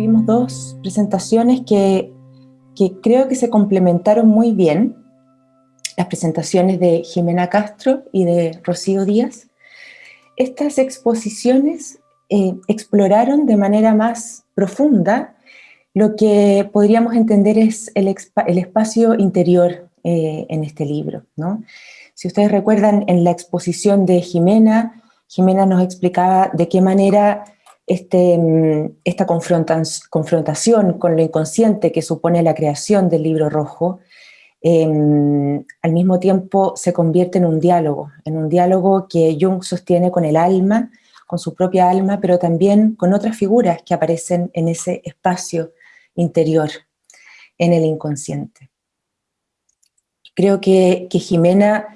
tuvimos dos presentaciones que, que creo que se complementaron muy bien, las presentaciones de Jimena Castro y de Rocío Díaz. Estas exposiciones eh, exploraron de manera más profunda lo que podríamos entender es el, el espacio interior eh, en este libro. ¿no? Si ustedes recuerdan, en la exposición de Jimena, Jimena nos explicaba de qué manera este, mm, esta confrontación con lo inconsciente que supone la creación del libro rojo, em, al mismo tiempo se convierte en un diálogo, en un diálogo que Jung sostiene con el alma, con su propia alma, pero también con otras figuras que aparecen en ese espacio interior, en el inconsciente. Creo que, que Jimena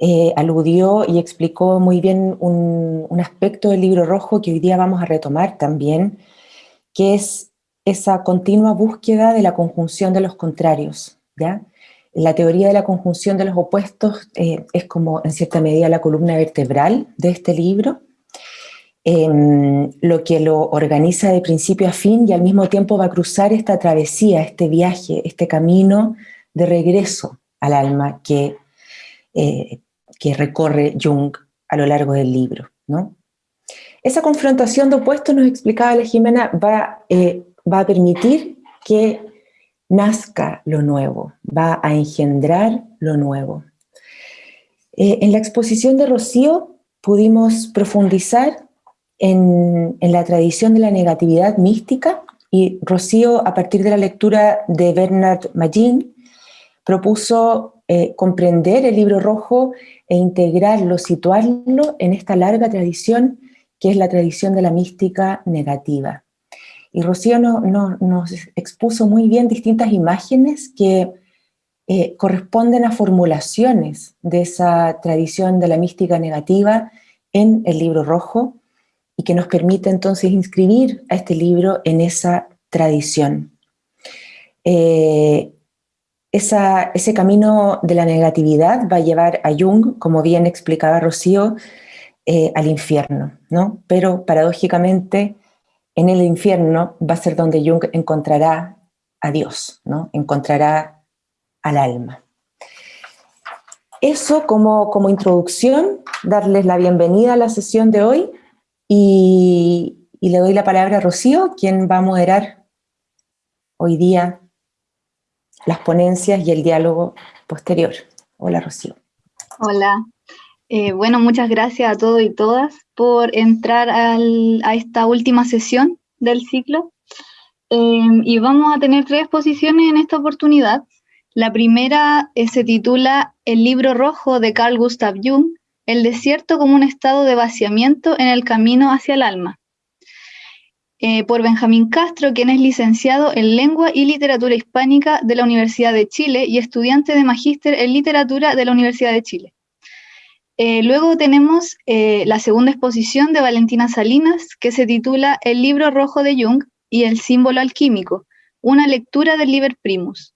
eh, aludió y explicó muy bien un, aspecto del libro rojo que hoy día vamos a retomar también, que es esa continua búsqueda de la conjunción de los contrarios. ¿ya? La teoría de la conjunción de los opuestos eh, es como en cierta medida la columna vertebral de este libro, em, lo que lo organiza de principio a fin y al mismo tiempo va a cruzar esta travesía, este viaje, este camino de regreso al alma que eh, que recorre Jung a lo largo del libro. ¿no? Esa confrontación de opuestos, nos explicaba la Jimena, va, eh, va a permitir que nazca lo nuevo, va a engendrar lo nuevo. Eh, en la exposición de Rocío pudimos profundizar en, en, la tradición de la negatividad mística y Rocío, a partir de la lectura de Bernard Magin, propuso eh, comprender el libro rojo e integrarlo, situarlo en esta larga tradición que es la tradición de la mística negativa. Y Rocío nos expuso muy bien distintas imágenes que eh, corresponden a formulaciones de esa tradición de la mística negativa en el libro rojo y que nos permite entonces inscribir a este libro en esa tradición. Eh, ese camino de la negatividad va a llevar a Jung, como bien explicaba Rocío, eh, al infierno, ¿no? Pero paradójicamente en el infierno va a ser donde Jung encontrará a Dios, ¿no? Encontrará al alma. Eso como, como introducción, darles la bienvenida a la sesión de hoy y, y le doy la palabra a Rocío, quien va a moderar hoy día las ponencias y el diálogo posterior. Hola, Rocío. Hola. Eh, bueno, muchas gracias a todos y todas por entrar a esta última sesión del ciclo. Em, y vamos a tener tres exposiciones en esta oportunidad. La primera eh, se titula El libro rojo de Carl Gustav Jung, El desierto como un estado de vaciamiento en el camino hacia el alma. Eh, por Benjamín Castro, quien es licenciado en Lengua y Literatura Hispánica de la Universidad de Chile y estudiante de Magíster en Literatura de la Universidad de Chile. Eh, luego tenemos eh, la segunda exposición de Valentina Salinas, que se titula El libro rojo de Jung y el símbolo alquímico, una lectura del Liber Primus.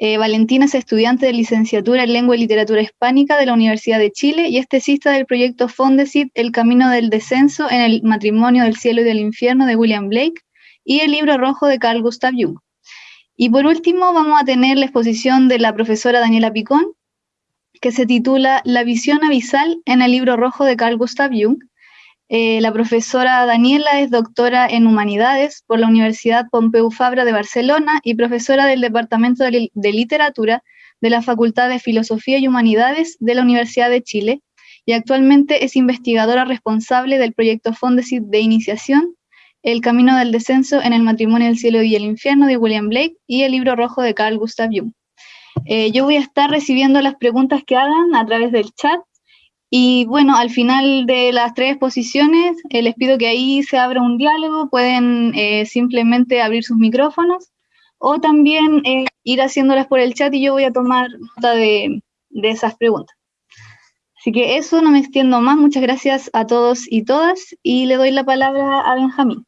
Eh, Valentina es estudiante de licenciatura en Lengua y Literatura Hispánica de la Universidad de Chile y es tesista del proyecto Fondesit El Camino del Descenso en el Matrimonio del Cielo y del Infierno de William Blake y el libro rojo de Carl Gustav Jung. Y por último vamos a tener la exposición de la profesora Daniela Picón, que se titula La visión abisal en el libro rojo de Carl Gustav Jung, eh, la profesora Daniela es doctora en Humanidades por la Universidad Pompeu Fabra de Barcelona y profesora del Departamento de, Literatura de la Facultad de Filosofía y Humanidades de la Universidad de Chile y actualmente es investigadora responsable del proyecto Fondesit de Iniciación, El Camino del Descenso en el Matrimonio del Cielo y el Infierno de William Blake y el libro rojo de Carl Gustav Jung. Eh, yo voy a estar recibiendo las preguntas que hagan a través del chat y bueno, al final de las tres exposiciones, eh, les pido que ahí se abra un diálogo, pueden eh, simplemente abrir sus micrófonos o también eh, ir haciéndolas por el chat y yo voy a tomar nota de, de esas preguntas. Así que eso, no me extiendo más, muchas gracias a todos y todas y le doy la palabra a Benjamín.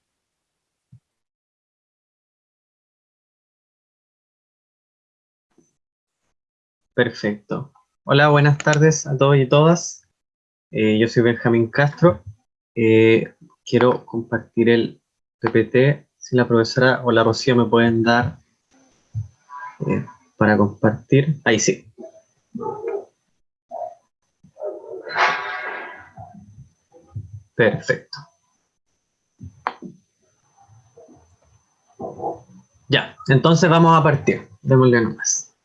Perfecto. Hola, buenas tardes a todos y todas. Eh, yo soy Benjamín Castro. Eh, quiero compartir el PPT. si la profesora o la Rocío me pueden dar eh, para compartir. Ahí sí. Perfecto. Ya, entonces vamos a partir. Démosle nomás.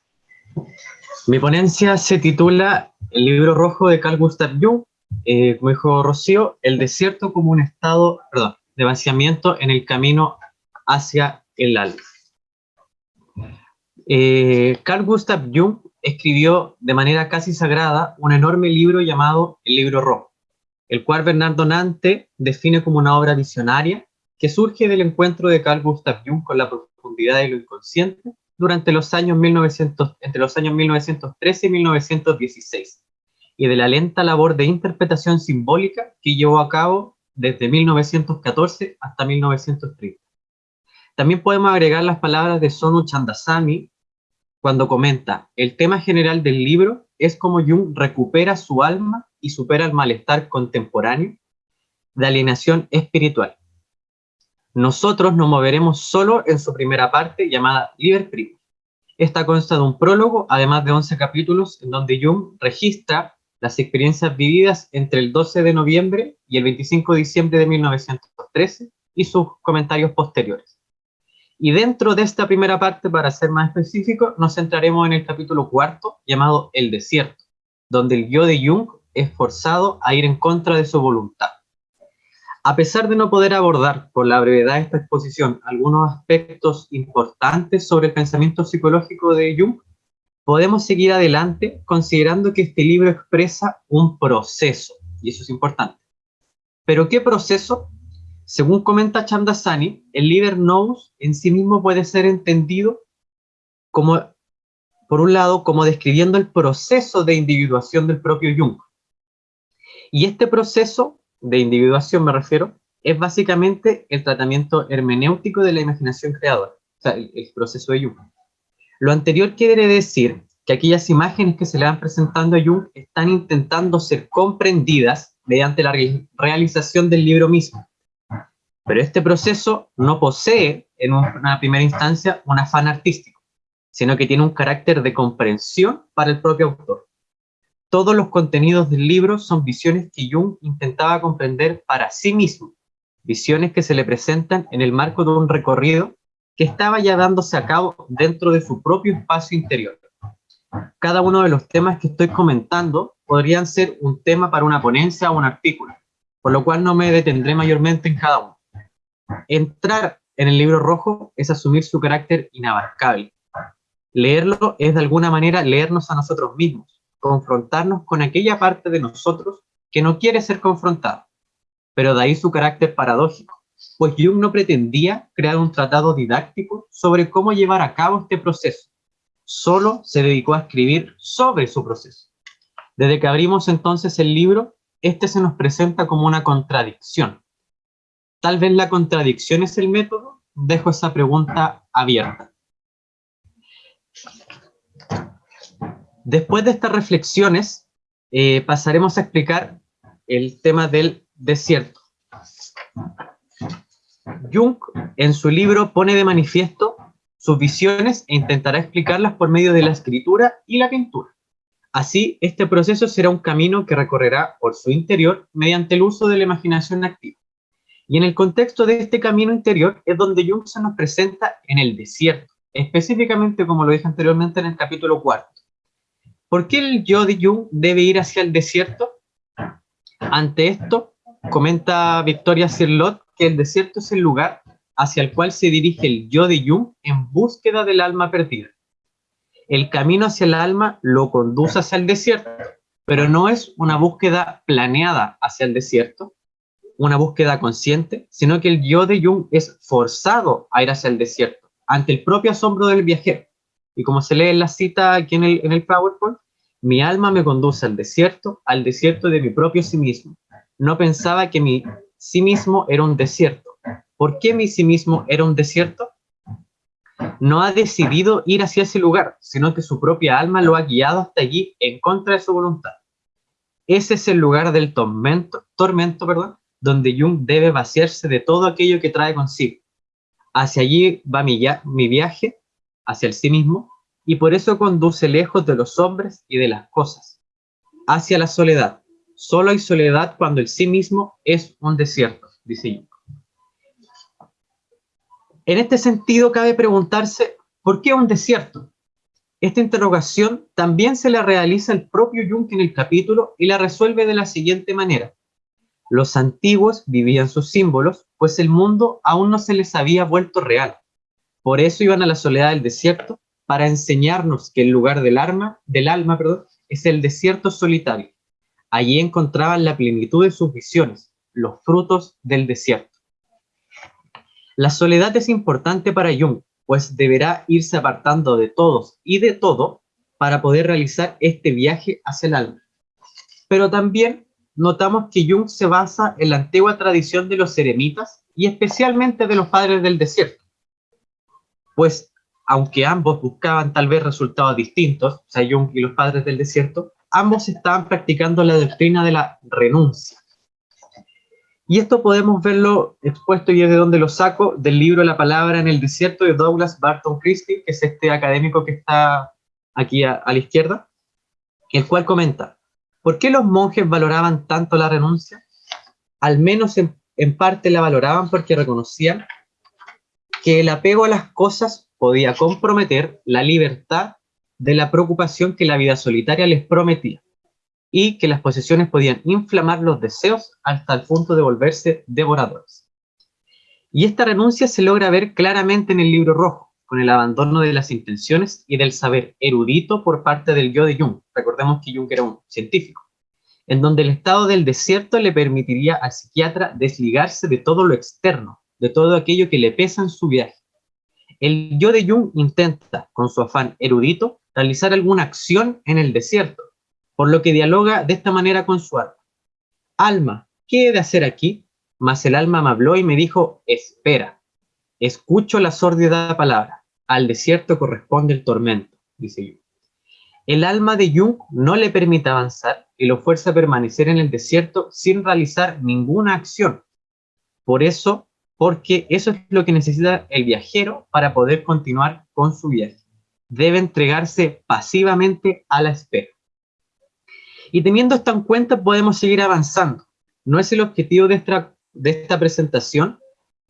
Mi ponencia se titula El libro rojo de Carl Gustav Jung, eh, como dijo Rocío, el desierto como un estado, de vaciamiento en el camino hacia el alma. Eh, Carl Gustav Jung escribió de manera casi sagrada un enorme libro llamado El libro rojo, el cual Bernardo Nante define como una obra visionaria que surge del encuentro de Carl Gustav Jung con la profundidad de lo inconsciente durante los años 1900, entre los años 1913 y 1916, y de la lenta labor de interpretación simbólica que llevó a cabo desde 1914 hasta 1930. También podemos agregar las palabras de Sonu Chandasamy cuando comenta, el tema general del libro es cómo Jung recupera su alma y supera el malestar contemporáneo de alienación espiritual. Nosotros nos moveremos solo en su primera parte llamada Liber Primo. Esta consta de un prólogo, además de 11 capítulos, en donde Jung registra las experiencias vividas entre el 12 de noviembre y el 25 de diciembre de 1913 y sus comentarios posteriores. Y dentro de esta primera parte, para ser más específico, nos centraremos en el capítulo cuarto, llamado El desierto, donde el yo de Jung es forzado a ir en contra de su voluntad. A pesar de no poder abordar por la brevedad de esta exposición algunos aspectos importantes sobre el pensamiento psicológico de Jung, podemos seguir adelante considerando que este libro expresa un proceso, y eso es importante. ¿Pero qué proceso? Según comenta Chamdasani, el líder knows en sí mismo puede ser entendido como, por un lado, como describiendo el proceso de individuación del propio Jung. Y este proceso de individuación, me refiero, es básicamente el tratamiento hermenéutico de la imaginación creadora, o sea, el, el proceso de Jung. Lo anterior quiere decir que aquellas imágenes que se le van presentando a Jung están intentando ser comprendidas mediante la realización del libro mismo. Pero este proceso no posee, en una primera instancia, un afán artístico, sino que tiene un carácter de comprensión para el propio autor. Todos los contenidos del libro son visiones que Jung intentaba comprender para sí mismo, visiones que se le presentan en el marco de un recorrido que estaba ya dándose a cabo dentro de su propio espacio interior. Cada uno de los temas que estoy comentando podrían ser un tema para una ponencia o un artículo, por lo cual no me detendré mayormente en cada uno. Entrar en el libro rojo es asumir su carácter inabarcable. Leerlo es de alguna manera leernos a nosotros mismos, confrontarnos con aquella parte de nosotros que no quiere ser confrontada. Pero de ahí su carácter paradójico, pues Jung no pretendía crear un tratado didáctico sobre cómo llevar a cabo este proceso. Solo se dedicó a escribir sobre su proceso. Desde que abrimos entonces el libro, este se nos presenta como una contradicción, Tal vez la contradicción es el método. Dejo esa pregunta abierta. Después de estas reflexiones, eh, pasaremos a explicar el tema del desierto. Jung, en su libro, pone de manifiesto sus visiones e intentará explicarlas por medio de la escritura y la pintura. Así, este proceso será un camino que recorrerá por su interior mediante el uso de la imaginación activa. Y en el contexto de este camino interior es donde Jung se nos presenta en el desierto, específicamente como lo dije anteriormente en el capítulo cuarto. ¿Por qué el yo de Jung debe ir hacia el desierto? Ante esto, comenta Victoria Cirlot que el desierto es el lugar hacia el cual se dirige el yo de Jung en búsqueda del alma perdida. El camino hacia el alma lo conduce hacia el desierto, pero no es una búsqueda planeada hacia el desierto, una búsqueda consciente, sino que el yo de Jung es forzado a ir hacia el desierto, ante el propio asombro del viajero. Y como se lee en la cita aquí en el, en el PowerPoint, mi alma me conduce al desierto, al desierto de mi propio sí mismo. No pensaba que mi sí mismo era un desierto. ¿Por qué mi sí mismo era un desierto? No ha decidido ir hacia ese lugar, sino que su propia alma lo ha guiado hasta allí en contra de su voluntad. Ese es el lugar del tormento, tormento perdón, donde Jung debe vaciarse de todo aquello que trae consigo. Hacia allí va mi, mi viaje, hacia el sí mismo, y por eso conduce lejos de los hombres y de las cosas, hacia la soledad. Solo hay soledad cuando el sí mismo es un desierto, dice Jung. En este sentido, cabe preguntarse, ¿por qué un desierto? Esta interrogación también se la realiza el propio Jung en el capítulo y la resuelve de la siguiente manera. Los antiguos vivían sus símbolos, pues el mundo aún no se les había vuelto real. Por eso iban a la soledad del desierto, para enseñarnos que el lugar del, alma, del alma perdón, es el desierto solitario. Allí encontraban la plenitud de sus visiones, los frutos del desierto. La soledad es importante para Jung, pues deberá irse apartando de todos y de todo para poder realizar este viaje hacia el alma. Pero también notamos que Jung se basa en la antigua tradición de los eremitas y especialmente de los padres del desierto, pues aunque ambos buscaban tal vez resultados distintos, o sea, Jung y los padres del desierto, ambos estaban practicando la doctrina de la renuncia. Y esto podemos verlo expuesto, y es de donde lo saco, del libro La palabra en el desierto de Douglas Barton Christie, que es este académico que está aquí a, la izquierda, el cual comenta, ¿por qué los monjes valoraban tanto la renuncia? Al menos en, en parte la valoraban porque reconocían que el apego a las cosas podía comprometer la libertad de la preocupación que la vida solitaria les prometía y que las posesiones podían inflamar los deseos hasta el punto de volverse devoradores. Y esta renuncia se logra ver claramente en el libro rojo, con el abandono de las intenciones y del saber erudito por parte del yo de Jung. Recordemos que Jung era un científico, en donde el estado del desierto le permitiría al psiquiatra desligarse de todo lo externo, de todo aquello que le pesa en su viaje. El yo de Jung intenta, con su afán erudito, realizar alguna acción en el desierto, por lo que dialoga de esta manera con su alma. Alma, ¿qué he de hacer aquí? Mas el alma me habló y me dijo, espera, escucho la sórdida palabra, al desierto corresponde el tormento, dice Jung. El alma de Jung no le permite avanzar y lo fuerza a permanecer en el desierto sin realizar ninguna acción. Por eso, porque eso es lo que necesita el viajero para poder continuar con su viaje. Debe entregarse pasivamente a la espera. Y teniendo esto en cuenta podemos seguir avanzando. No es el objetivo de esta, presentación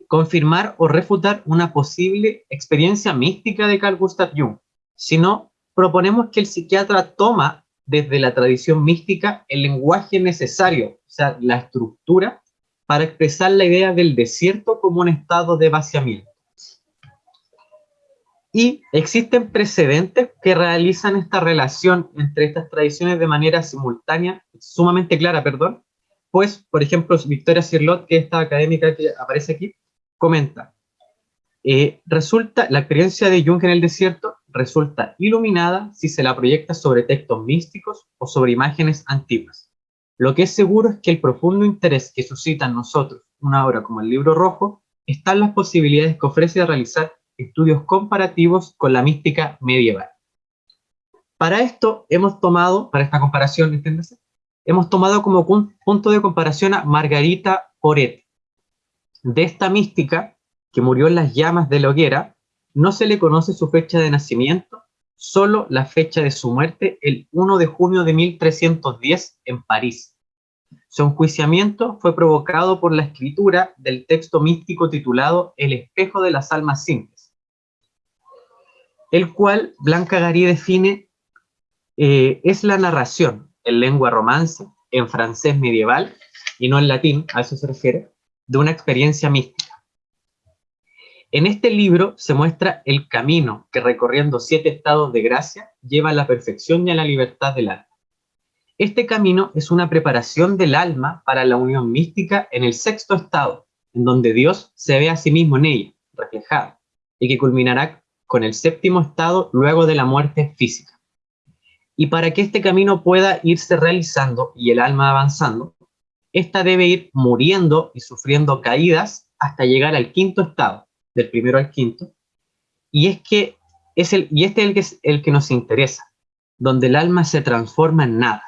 confirmar o refutar una posible experiencia mística de Carl Gustav Jung, sino proponemos que el psiquiatra toma desde la tradición mística el lenguaje necesario, o sea, la estructura, para expresar la idea del desierto como un estado de vaciamiento. Y existen precedentes que realizan esta relación entre estas tradiciones de manera simultánea, sumamente clara, perdón, pues, por ejemplo, Victoria Cirlot, que es esta académica que aparece aquí, comenta, eh, resulta, la experiencia de Jung en el desierto resulta iluminada si se la proyecta sobre textos místicos o sobre imágenes antiguas. Lo que es seguro es que el profundo interés que suscita en nosotros una obra como el Libro Rojo está en las posibilidades que ofrece de realizar estudios comparativos con la mística medieval. Para esto hemos tomado, para esta comparación, entiéndase, hemos tomado como punto de comparación a Margarita Poret. De esta mística, que murió en las llamas de la hoguera, no se le conoce su fecha de nacimiento, solo la fecha de su muerte, el 1 de junio de 1310 en París. Su enjuiciamiento fue provocado por la escritura del texto místico titulado El espejo de las almas simples, el cual Blanca Garí define eh, es la narración en lengua romance, en francés medieval, y no en latín, a eso se refiere, de una experiencia mística. En este libro se muestra el camino que recorriendo siete estados de gracia lleva a la perfección y a la libertad del alma. Este camino es una preparación del alma para la unión mística en el sexto estado, en donde Dios se ve a sí mismo en ella, reflejado, y que culminará con el séptimo estado luego de la muerte física. Y para que este camino pueda irse realizando y el alma avanzando, ésta debe ir muriendo y sufriendo caídas hasta llegar al quinto estado, del primero al quinto, y es que es el, y este es el que, es el que nos interesa, donde el alma se transforma en nada.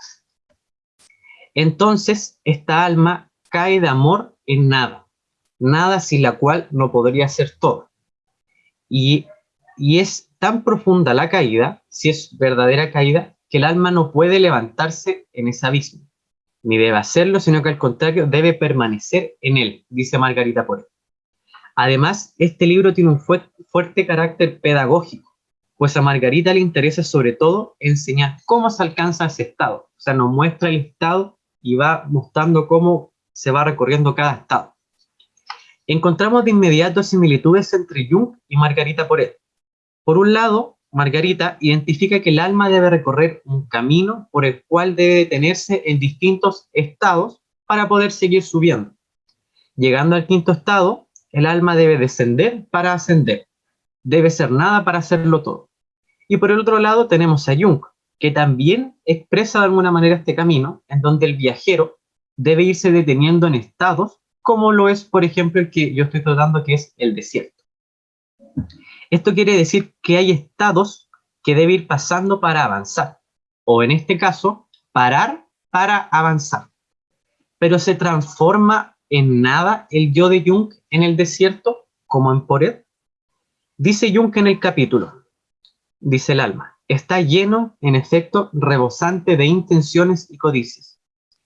Entonces, esta alma cae de amor en nada, nada sin la cual no podría ser todo. Y, y es tan profunda la caída, si es verdadera caída, que el alma no puede levantarse en ese abismo, ni debe hacerlo, sino que al contrario debe permanecer en él, dice Margarita Poré. Además, este libro tiene un fuerte carácter pedagógico, pues a Margarita le interesa sobre todo enseñar cómo se alcanza ese estado, o sea, nos muestra el estado y va mostrando cómo se va recorriendo cada estado. Encontramos de inmediato similitudes entre Jung y Margarita Poré. Por un lado, Margarita identifica que el alma debe recorrer un camino por el cual debe detenerse en distintos estados para poder seguir subiendo. Llegando al quinto estado, el alma debe descender para ascender. Debe ser nada para hacerlo todo. Y por el otro lado tenemos a Jung, que también expresa de alguna manera este camino, en donde el viajero debe irse deteniendo en estados, como lo es, por ejemplo, el que yo estoy tratando, que es el desierto. Esto quiere decir que hay estados que debe ir pasando para avanzar, o en este caso, parar para avanzar. Pero se transforma en nada el yo de Jung en el desierto, como en Poret. Dice Jung en el capítulo, dice el alma, está lleno, en efecto, rebosante de intenciones y codicias.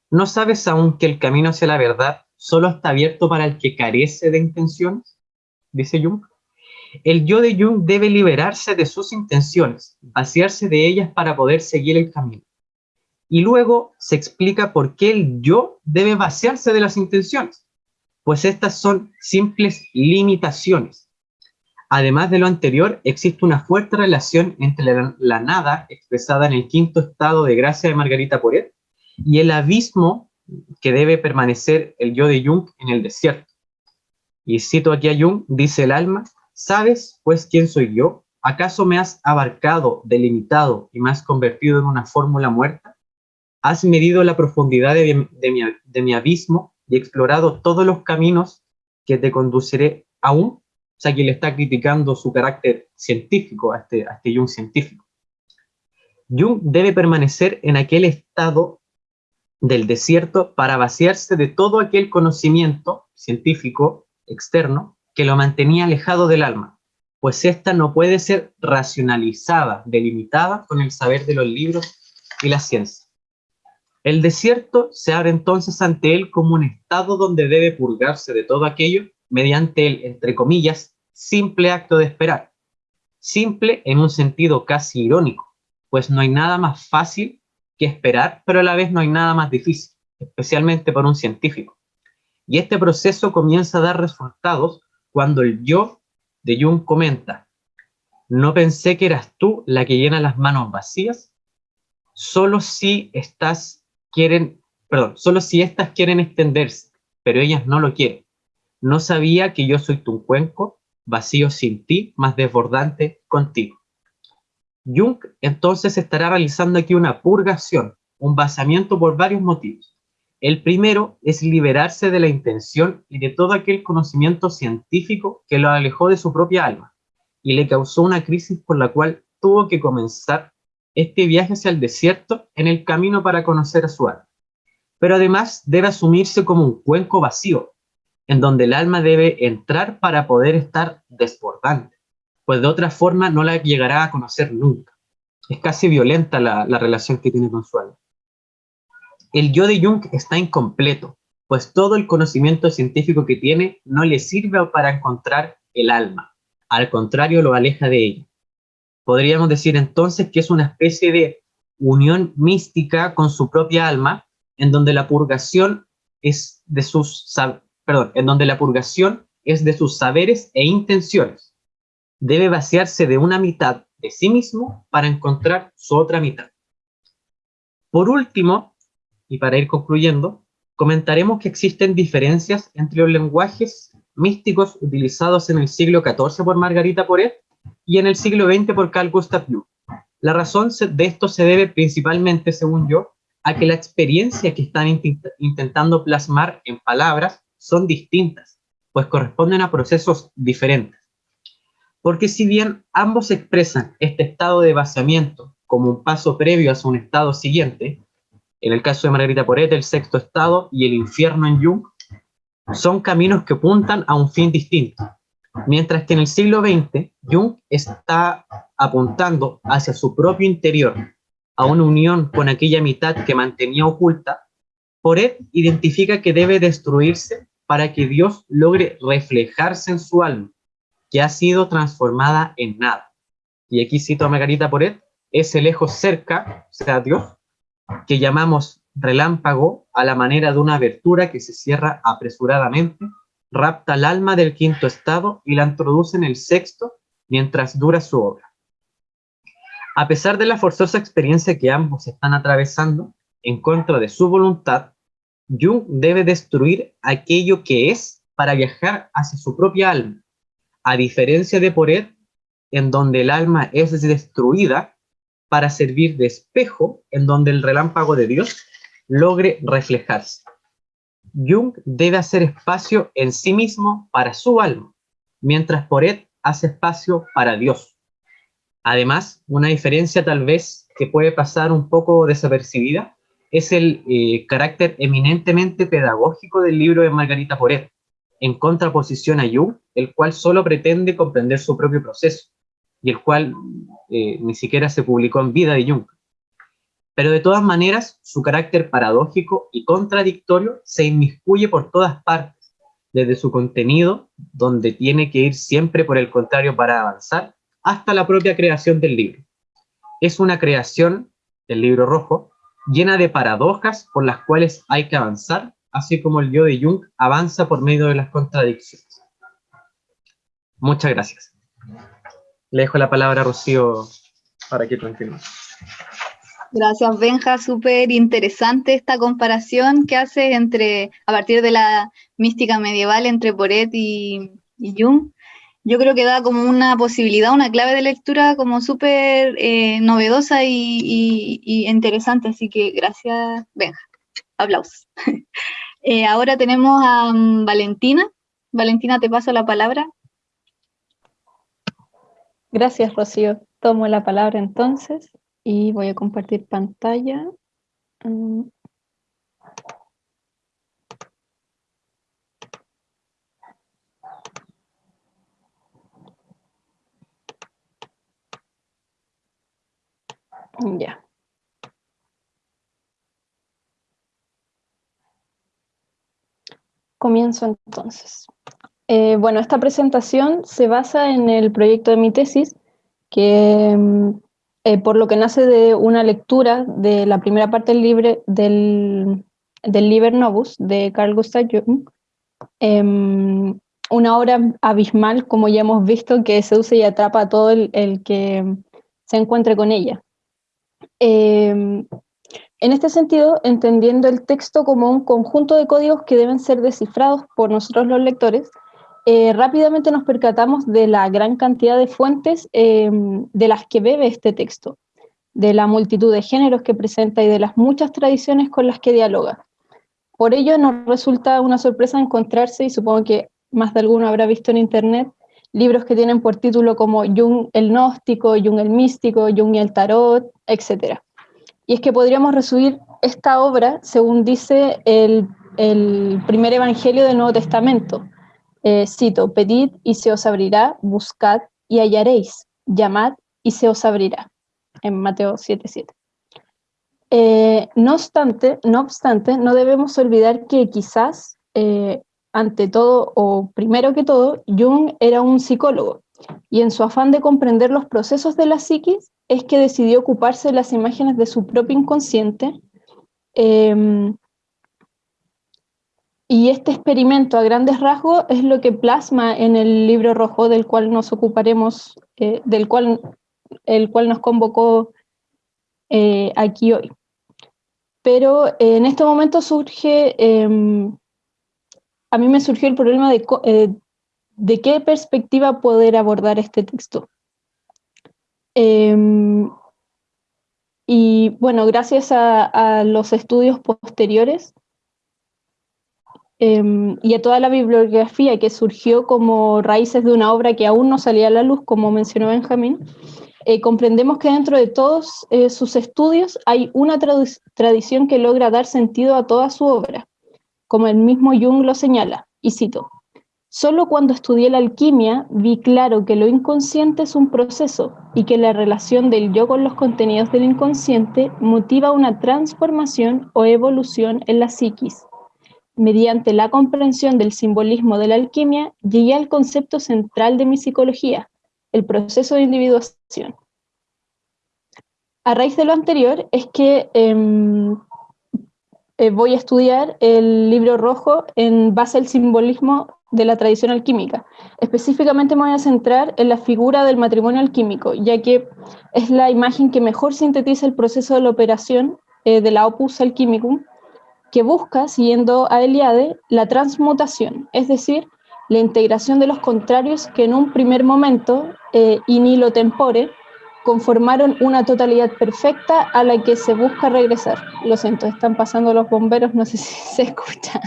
¿No sabes aún que el camino hacia la verdad solo está abierto para el que carece de intenciones? Dice Jung. El yo de Jung debe liberarse de sus intenciones, vaciarse de ellas para poder seguir el camino. Y luego se explica por qué el yo debe vaciarse de las intenciones, pues estas son simples limitaciones. Además de lo anterior, existe una fuerte relación entre la, nada expresada en el quinto estado de gracia de Margarita Poret y el abismo que debe permanecer el yo de Jung en el desierto. Y cito aquí a Jung, dice el alma, ¿Sabes, pues, quién soy yo? ¿Acaso me has abarcado, delimitado y me has convertido en una fórmula muerta? ¿Has medido la profundidad de mi, abismo y explorado todos los caminos que te conduciré aún? O sea, que le está criticando su carácter científico a este, a este Jung científico. Jung debe permanecer en aquel estado del desierto para vaciarse de todo aquel conocimiento científico externo que lo mantenía alejado del alma, pues ésta no puede ser racionalizada, delimitada con el saber de los libros y la ciencia. El desierto se abre entonces ante él como un estado donde debe purgarse de todo aquello mediante el, entre comillas, simple acto de esperar. Simple en un sentido casi irónico, pues no hay nada más fácil que esperar, pero a la vez no hay nada más difícil, especialmente para un científico. Y este proceso comienza a dar resultados cuando el yo de Jung comenta, no pensé que eras tú la que llena las manos vacías, solo si estas quieren, perdón, solo si estas quieren extenderse, pero ellas no lo quieren. No sabía que yo soy tu cuenco, vacío sin ti, más desbordante contigo. Jung entonces estará realizando aquí una purgación, un basamiento por varios motivos. El primero es liberarse de la intención y de todo aquel conocimiento científico que lo alejó de su propia alma y le causó una crisis por la cual tuvo que comenzar este viaje hacia el desierto en el camino para conocer a su alma. Pero además debe asumirse como un cuenco vacío, en donde el alma debe entrar para poder estar desbordante, pues de otra forma no la llegará a conocer nunca. Es casi violenta la, la relación que tiene con su alma el yo de Jung está incompleto, pues todo el conocimiento científico que tiene no le sirve para encontrar el alma, al contrario lo aleja de ella. Podríamos decir entonces que es una especie de unión mística con su propia alma, en donde la purgación es de sus, perdón, en donde la purgación es de sus saberes e intenciones. Debe vaciarse de una mitad de sí mismo para encontrar su otra mitad. Por último, y para ir concluyendo, comentaremos que existen diferencias entre los lenguajes místicos utilizados en el siglo XIV por Margarita Poré y en el siglo XX por Carl Gustav Jung. La razón de esto se debe principalmente, según yo, a que la experiencia que están intentando plasmar en palabras son distintas, pues corresponden a procesos diferentes. Porque si bien ambos expresan este estado de vaciamiento como un paso previo a un estado siguiente, en el caso de Margarita Porete, el sexto estado y el infierno en Jung, son caminos que apuntan a un fin distinto. Mientras que en el siglo XX, Jung está apuntando hacia su propio interior, a una unión con aquella mitad que mantenía oculta, Poret identifica que debe destruirse para que Dios logre reflejarse en su alma, que ha sido transformada en nada. Y aquí cito a Margarita Poret, ese lejos cerca, o sea, Dios, que llamamos relámpago a la manera de una abertura que se cierra apresuradamente, rapta el alma del quinto estado y la introduce en el sexto mientras dura su obra. A pesar de la forzosa experiencia que ambos están atravesando, en contra de su voluntad, Jung debe destruir aquello que es para viajar hacia su propia alma, a diferencia de Poret, en donde el alma es destruida para servir de espejo en donde el relámpago de Dios logre reflejarse. Jung debe hacer espacio en sí mismo para su alma, mientras Poret hace espacio para Dios. Además, una diferencia tal vez que puede pasar un poco desapercibida es el eh, carácter eminentemente pedagógico del libro de Margarita Poret, en contraposición a Jung, el cual solo pretende comprender su propio proceso, y el cual eh, ni siquiera se publicó en vida de Jung. Pero de todas maneras, su carácter paradójico y contradictorio se inmiscuye por todas partes, desde su contenido, donde tiene que ir siempre por el contrario para avanzar, hasta la propia creación del libro. Es una creación, el libro rojo, llena de paradojas por las cuales hay que avanzar, así como el yo de Jung avanza por medio de las contradicciones. Muchas gracias. Le dejo la palabra a Rocío para que continúe. Gracias, Benja. Súper interesante esta comparación que hace entre, a partir de la mística medieval entre Poret y, Jung. Yo creo que da como una posibilidad, una clave de lectura como súper eh, novedosa y, interesante. Así que gracias, Benja. Aplausos. Eh, ahora tenemos a mm, Valentina. Valentina, te paso la palabra. Gracias, Rocío. Tomo la palabra entonces y voy a compartir pantalla. Mm. Ya. Comienzo entonces. Eh, bueno, esta presentación se basa en el proyecto de mi tesis, que mm, eh, por lo que nace de una lectura de la primera parte del, libre, del, del Liber Novus de Carl Gustav Jung, em, una obra abismal, como ya hemos visto, que seduce y atrapa a todo el, que se encuentre con ella. Em, en este sentido, entendiendo el texto como un conjunto de códigos que deben ser descifrados por nosotros los lectores, eh, rápidamente nos percatamos de la gran cantidad de fuentes em, de las que bebe este texto, de la multitud de géneros que presenta y de las muchas tradiciones con las que dialoga. Por ello nos resulta una sorpresa encontrarse, y supongo que más de alguno habrá visto en internet, libros que tienen por título como Jung el gnóstico, Jung el místico, Jung el tarot, etc. Y es que podríamos resumir esta obra según dice el primer evangelio del Nuevo Testamento, eh, cito, pedid y se os abrirá, buscad y hallaréis, llamad y se os abrirá, en Mateo 7.7. Eh, no, obstante, no obstante, no debemos olvidar que quizás, eh, ante todo, o primero que todo, Jung era un psicólogo, y en su afán de comprender los procesos de la psiquis, es que decidió ocuparse de las imágenes de su propio inconsciente, em, y este experimento a grandes rasgos es lo que plasma en el libro rojo del cual nos ocuparemos, eh, del cual, el cual nos convocó eh, aquí hoy. Pero eh, en este momento surge, em, a mí me surgió el problema de, de qué perspectiva poder abordar este texto. Em, y bueno, gracias a los estudios posteriores, Em, y a toda la bibliografía que surgió como raíces de una obra que aún no salía a la luz, como mencionó Benjamín, eh, comprendemos que dentro de todos eh, sus estudios hay una tradición que logra dar sentido a toda su obra, como el mismo Jung lo señala, y cito, Solo cuando estudié la alquimia vi claro que lo inconsciente es un proceso y que la relación del yo con los contenidos del inconsciente motiva una transformación o evolución en la psiquis. Mediante la comprensión del simbolismo de la alquimia, llegué al concepto central de mi psicología, el proceso de individuación. A raíz de lo anterior es que em, eh, voy a estudiar el libro rojo en base al simbolismo de la tradición alquímica. Específicamente me voy a centrar en la figura del matrimonio alquímico, ya que es la imagen que mejor sintetiza el proceso de la operación eh, de la opus alquimicum, que busca, siguiendo a Eliade, la transmutación, es decir, la integración de los contrarios que en un primer momento, eh, in hilo tempore, conformaron una totalidad perfecta a la que se busca regresar. Lo siento, están pasando los bomberos, no sé si se escucha.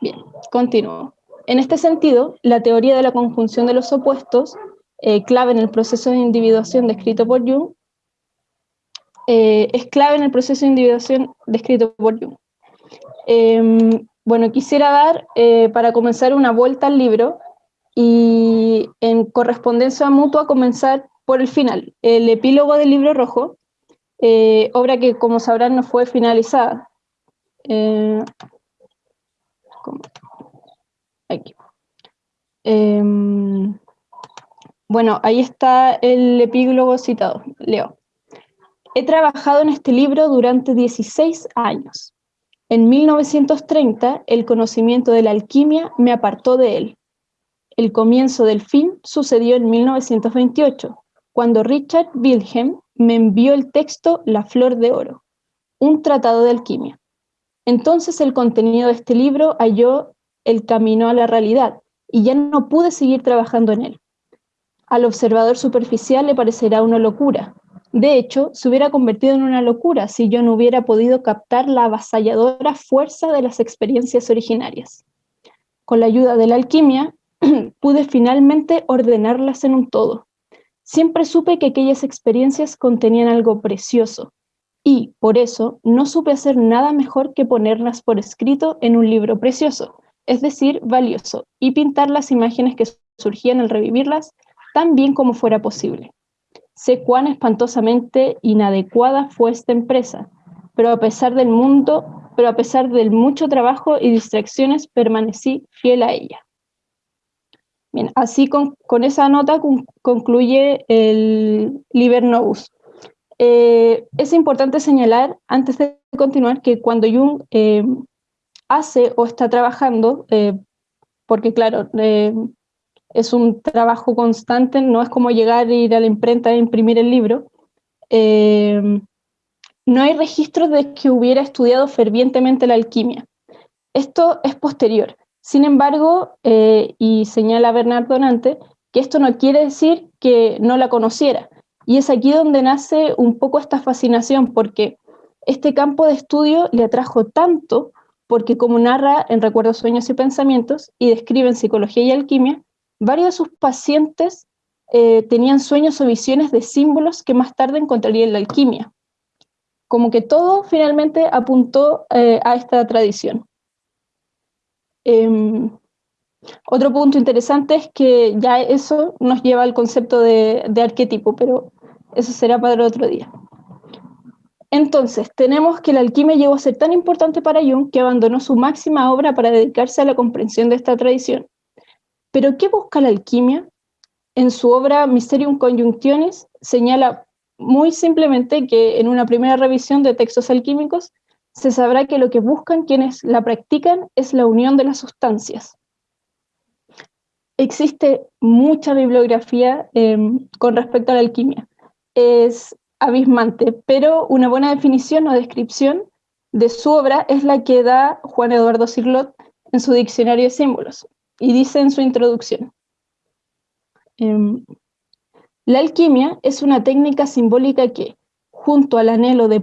Bien, continúo. En este sentido, la teoría de la conjunción de los opuestos, eh, clave en el proceso de individuación descrito por Jung, eh, es clave en el proceso de individuación descrito por Jung. Em, bueno, quisiera dar, eh, para comenzar, una vuelta al libro y en correspondencia mutua comenzar por el final, el epílogo del libro rojo, obra que como sabrán no fue finalizada. Em, bueno, ahí está el epílogo citado. Leo. He trabajado en este libro durante 16 años. En 1930, el conocimiento de la alquimia me apartó de él. El comienzo del fin sucedió en 1928, cuando Richard Wilhelm me envió el texto La Flor de Oro, un tratado de alquimia. Entonces el contenido de este libro halló el camino a la realidad y ya no pude seguir trabajando en él. Al observador superficial le parecerá una locura. De hecho, se hubiera convertido en una locura si yo no hubiera podido captar la avasalladora fuerza de las experiencias originarias. Con la ayuda de la alquimia, pude finalmente ordenarlas en un todo. Siempre supe que aquellas experiencias contenían algo precioso, y, por eso, no supe hacer nada mejor que ponerlas por escrito en un libro precioso, es decir, valioso, y pintar las imágenes que surgían al revivirlas tan bien como fuera posible. Sé cuán espantosamente inadecuada fue esta empresa, pero a pesar del mundo, pero a pesar del mucho trabajo y distracciones, permanecí fiel a ella. Bien, así con, esa nota concluye el Liber Novus, eh, es importante señalar, antes de continuar, que cuando Jung eh, hace o está trabajando, eh, porque claro, es un trabajo constante, no es como llegar e ir a la imprenta e imprimir el libro, no hay registros de que hubiera estudiado fervientemente la alquimia. Esto es posterior. Sin embargo, y señala Bernardo Nante, que esto no quiere decir que no la conociera, y es aquí donde nace un poco esta fascinación, porque este campo de estudio le atrajo tanto, porque como narra en Recuerdos, Sueños y Pensamientos, y describe en Psicología y Alquimia, varios de sus pacientes eh, tenían sueños o visiones de símbolos que más tarde encontraría en la alquimia. Como que todo finalmente apuntó eh, a esta tradición. Em, otro punto interesante es que ya eso nos lleva al concepto de, arquetipo, pero eso será para otro día. Entonces, tenemos que la alquimia llegó a ser tan importante para Jung que abandonó su máxima obra para dedicarse a la comprensión de esta tradición. Pero, ¿qué busca la alquimia? En su obra Mysterium Conjunctionis señala muy simplemente que en una primera revisión de textos alquímicos se sabrá que lo que buscan quienes la practican es la unión de las sustancias, existe mucha bibliografía em, con respecto a la alquimia. Es abismante, pero una buena definición o descripción de su obra es la que da Juan Eduardo Cirlot en su diccionario de símbolos, y dice en su introducción. Em, la alquimia es una técnica simbólica que, junto al anhelo de,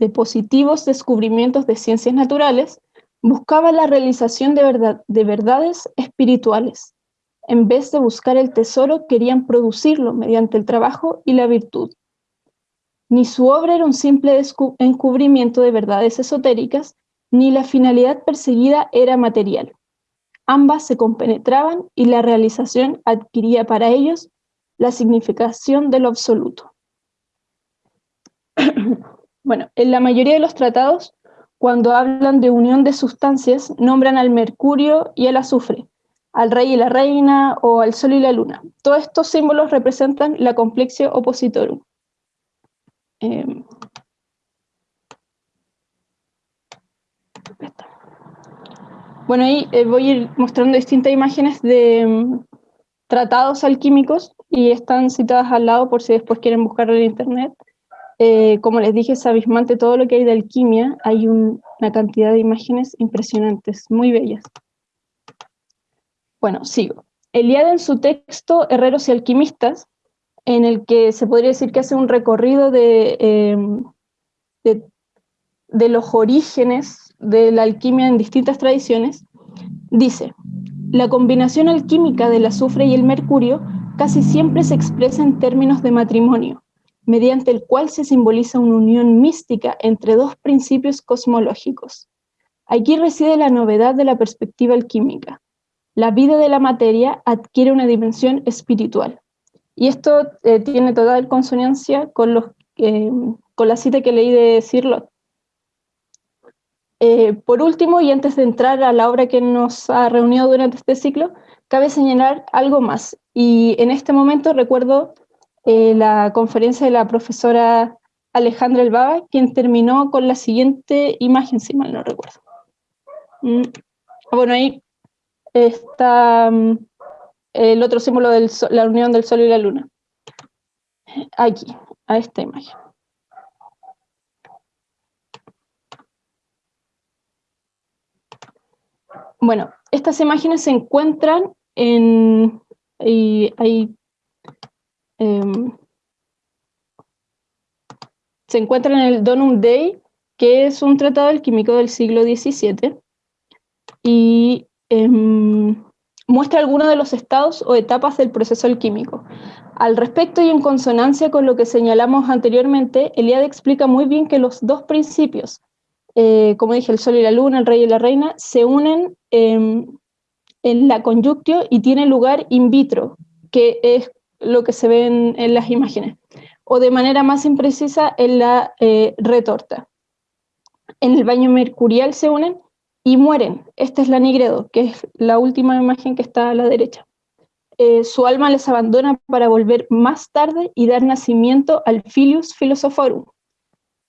de positivos descubrimientos de ciencias naturales, buscaba la realización de, verdad, de verdades espirituales. En vez de buscar el tesoro, querían producirlo mediante el trabajo y la virtud. Ni su obra era un simple encubrimiento de verdades esotéricas, ni la finalidad perseguida era material. Ambas se compenetraban y la realización adquiría para ellos la significación de lo absoluto. bueno, en la mayoría de los tratados, cuando hablan de unión de sustancias, nombran al mercurio y al azufre, al rey y la reina o al sol y la luna. Todos estos símbolos representan la complexio opositorum. Em, bueno, ahí eh, voy mostrando distintas imágenes de em, tratados alquímicos y están citadas al lado por si después quieren buscarlo en internet. Eh, como les dije, es abismante todo lo que hay de alquimia. Hay una cantidad de imágenes impresionantes, muy bellas. Bueno, sigo. Eliade en su texto Herreros y Alquimistas, en el que se podría decir que hace un recorrido de, em, de, los orígenes de la alquimia en distintas tradiciones, dice, la combinación alquímica del azufre y el mercurio casi siempre se expresa en términos de matrimonio, mediante el cual se simboliza una unión mística entre dos principios cosmológicos. Aquí reside la novedad de la perspectiva alquímica la vida de la materia adquiere una dimensión espiritual. Y esto eh, tiene toda consonancia con, los, eh, con la cita que leí de Sirlot. Eh, por último, y antes de entrar a la obra que nos ha reunido durante este ciclo, cabe señalar algo más. Y en este momento recuerdo la conferencia de la profesora Alejandra Elbaba, quien terminó con la siguiente imagen, si mal no recuerdo. Mm, bueno, ahí está mm, el otro símbolo de la unión del Sol y la Luna. Aquí, a esta imagen. Bueno, estas imágenes se encuentran en... Em, se encuentran en el Donum Dei, que es un tratado alquímico del siglo XVII, y Em, muestra algunos de los estados o etapas del proceso alquímico. Al respecto y en consonancia con lo que señalamos anteriormente, Eliade explica muy bien que los dos principios, eh, como dije, el sol y la luna, el rey y la reina, se unen en la conyunctio y tiene lugar in vitro, que es lo que se ve en, las imágenes, o de manera más imprecisa en la eh, retorta. En el baño mercurial se unen y mueren. Esta es la Nigredo, que es la última imagen que está a la derecha. Eh, su alma les abandona para volver más tarde y dar nacimiento al Filius Philosophorum,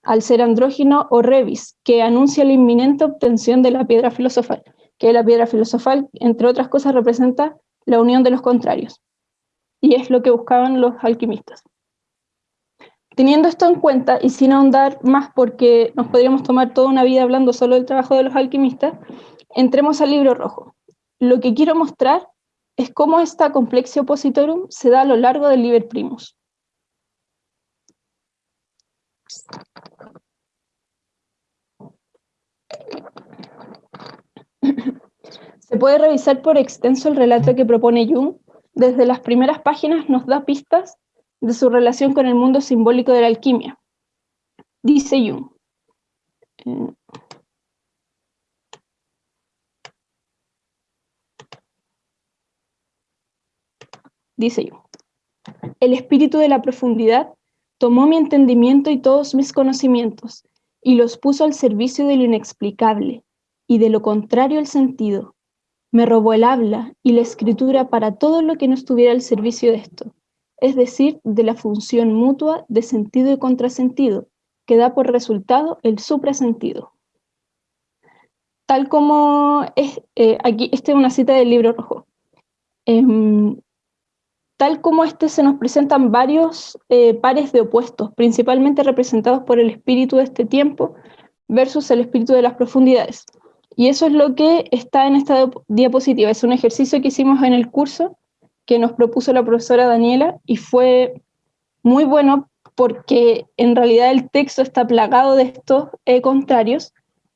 al ser andrógino o revis, que anuncia la inminente obtención de la piedra filosofal, que la piedra filosofal, entre otras cosas, representa la unión de los contrarios. Y es lo que buscaban los alquimistas. Teniendo esto en cuenta y sin ahondar más porque nos podríamos tomar toda una vida hablando solo del trabajo de los alquimistas, entremos al libro rojo. Lo que quiero mostrar es cómo esta complexia opositorum se da a lo largo del Liber Primus. Se puede revisar por extenso el relato que propone Jung. Desde las primeras páginas nos da pistas de su relación con el mundo simbólico de la alquimia. Dice Jung. Eh, dice Jung. El espíritu de la profundidad tomó mi entendimiento y todos mis conocimientos y los puso al servicio de lo inexplicable y de lo contrario al sentido. Me robó el habla y la escritura para todo lo que no estuviera al servicio de esto es decir, de la función mutua de sentido y contrasentido, que da por resultado el suprasentido. Tal como es, eh, aquí, esta es una cita del libro rojo. Em, tal como este se nos presentan varios eh, pares de opuestos, principalmente representados por el espíritu de este tiempo versus el espíritu de las profundidades. Y eso es lo que está en esta diapositiva. Es un ejercicio que hicimos en el curso que nos propuso la profesora Daniela y fue muy bueno porque en realidad el texto está plagado de estos eh, contrarios,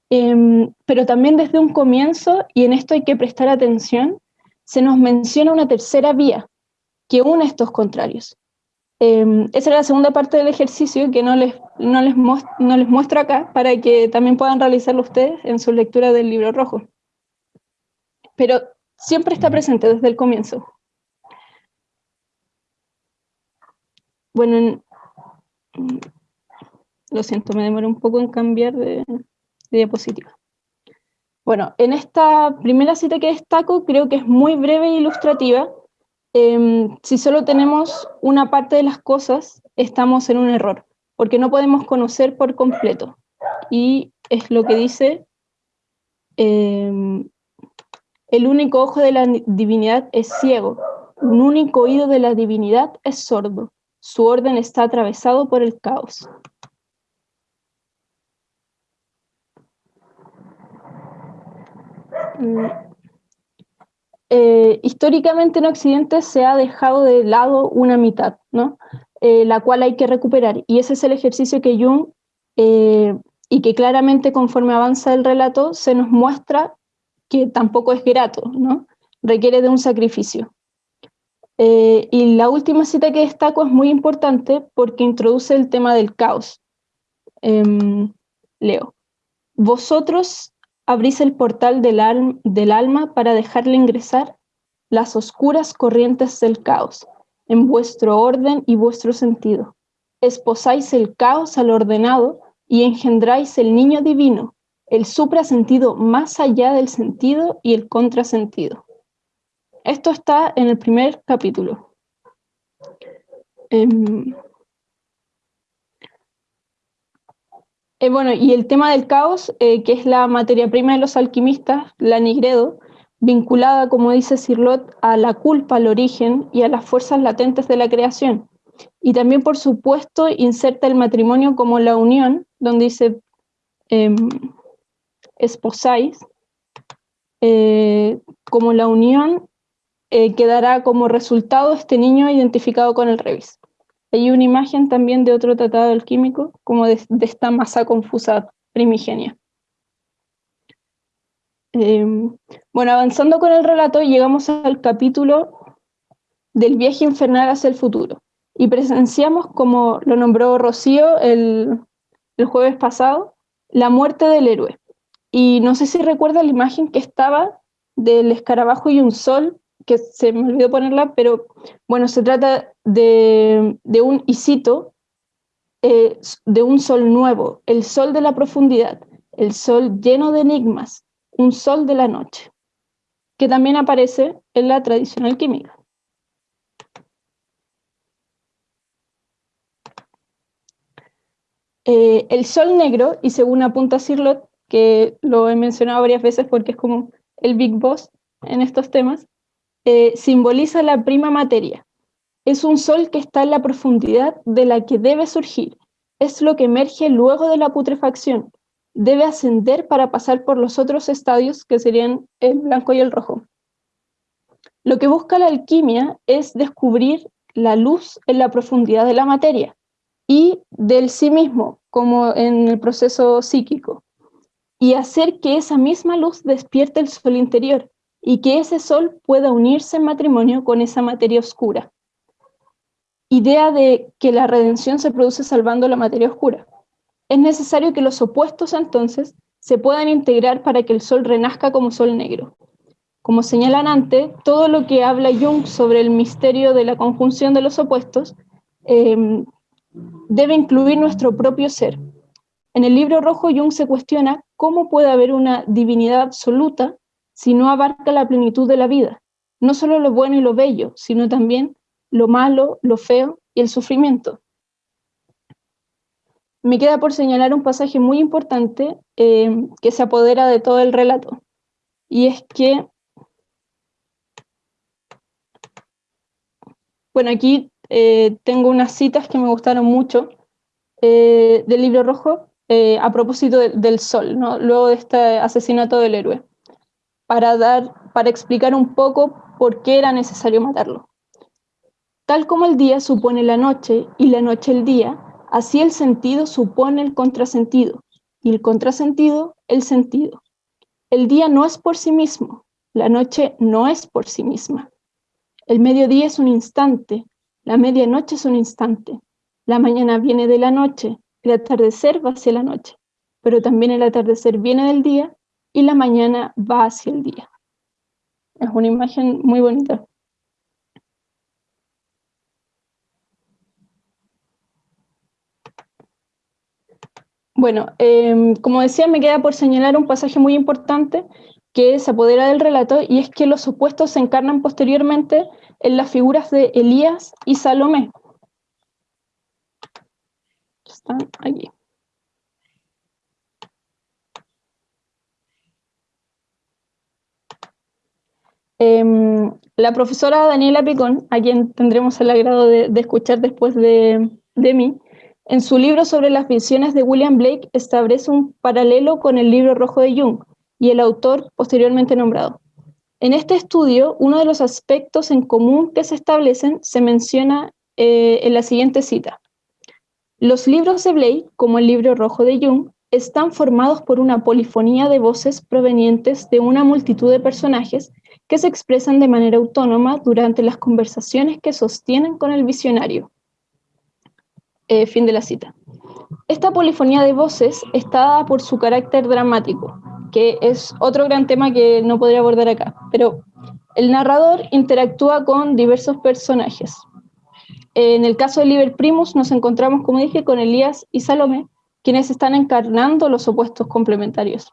em, pero también desde un comienzo, y en esto hay que prestar atención, se nos menciona una tercera vía que une estos contrarios. Em, esa era la segunda parte del ejercicio que no les, no, les no les muestro acá para que también puedan realizarlo ustedes en su lectura del libro rojo. Pero siempre está presente desde el comienzo. Bueno, mm, lo siento, me demoré un poco en cambiar de, diapositiva. Bueno, en esta primera cita que destaco creo que es muy breve e ilustrativa. Em, si solo tenemos una parte de las cosas, estamos en un error, porque no podemos conocer por completo. Y es lo que dice, em, el único ojo de la divinidad es ciego, un único oído de la divinidad es sordo, su orden está atravesado por el caos. Mm. Eh, históricamente en Occidente se ha dejado de lado una mitad, ¿no? Eh, la cual hay que recuperar. Y ese es el ejercicio que Jung, eh, y que claramente conforme avanza el relato, se nos muestra que tampoco es grato, ¿no? requiere de un sacrificio. y la última cita que destaco es muy importante porque introduce el tema del caos. Em, leo. Vosotros abrís el portal del, alma para dejarle ingresar las oscuras corrientes del caos, en vuestro orden y vuestro sentido. Esposáis el caos al ordenado y engendráis el niño divino, el suprasentido más allá del sentido y el contrasentido. Esto está en el primer capítulo. Em, Eh, bueno, y el tema del caos, eh, que es la materia prima de los alquimistas, la nigredo, vinculada, como dice Sirlot, a la culpa, al origen y a las fuerzas latentes de la creación. Y también, por supuesto, inserta el matrimonio como la unión, donde dice eh, esposáis, eh, como la unión que dará como resultado este niño identificado con el revis. Hay una imagen también de otro tratado alquímico, como de, esta masa confusa primigenia. Em, bueno, avanzando con el relato, llegamos al capítulo del viaje infernal hacia el futuro. Y presenciamos, como lo nombró Rocío el, el jueves pasado, la muerte del héroe. Y no sé si recuerda la imagen que estaba del escarabajo y un sol que se me olvidó ponerla, pero bueno, se trata de, un, y eh, de un sol nuevo, el sol de la profundidad, el sol lleno de enigmas, un sol de la noche, que también aparece en la tradicional química. Eh, el sol negro, y según apunta Sirlot, que lo he mencionado varias veces porque es como el big boss en estos temas, eh, simboliza la prima materia. Es un sol que está en la profundidad de la que debe surgir. Es lo que emerge luego de la putrefacción. Debe ascender para pasar por los otros estadios que serían el blanco y el rojo. Lo que busca la alquimia es descubrir la luz en la profundidad de la materia y del sí mismo, como en el proceso psíquico, y hacer que esa misma luz despierte el sol interior, y que ese sol pueda unirse en matrimonio con esa materia oscura. Idea de que la redención se produce salvando la materia oscura. Es necesario que los opuestos entonces se puedan integrar para que el sol renazca como sol negro. Como señalan antes, todo lo que habla Jung sobre el misterio de la conjunción de los opuestos em, debe incluir nuestro propio ser. En el libro rojo, Jung se cuestiona cómo puede haber una divinidad absoluta si no abarca la plenitud de la vida, no solo lo bueno y lo bello, sino también lo malo, lo feo y el sufrimiento. Me queda por señalar un pasaje muy importante eh, que se apodera de todo el relato, y es que, bueno, aquí eh, tengo unas citas que me gustaron mucho eh, del libro rojo a propósito del sol, ¿no? luego de este asesinato del héroe para, dar, para explicar un poco por qué era necesario matarlo. Tal como el día supone la noche y la noche el día, así el sentido supone el contrasentido y el contrasentido el sentido. El día no es por sí mismo, la noche no es por sí misma. El mediodía es un instante, la medianoche es un instante, la mañana viene de la noche, el atardecer va hacia la noche, pero también el atardecer viene del día y la mañana va hacia el día. Es una imagen muy bonita. Bueno, em, como decía, me queda por señalar un pasaje muy importante que se apodera del relato y es que los opuestos se encarnan posteriormente en las figuras de Elías y Salomé. Están aquí. Em, la profesora Daniela Picón, a quien tendremos el agrado de, escuchar después de, mí, en su libro sobre las visiones de William Blake establece un paralelo con el libro rojo de Jung y el autor posteriormente nombrado. En este estudio, uno de los aspectos en común que se establecen se menciona eh, en la siguiente cita. Los libros de Blake, como el libro rojo de Jung, están formados por una polifonía de voces provenientes de una multitud de personajes que se expresan de manera autónoma durante las conversaciones que sostienen con el visionario. Eh, fin de la cita. Esta polifonía de voces está dada por su carácter dramático, que es otro gran tema que no podría abordar acá, pero el narrador interactúa con diversos personajes. En el caso de Liber Primus nos encontramos, como dije, con Elías y Salomé, quienes están encarnando los opuestos complementarios.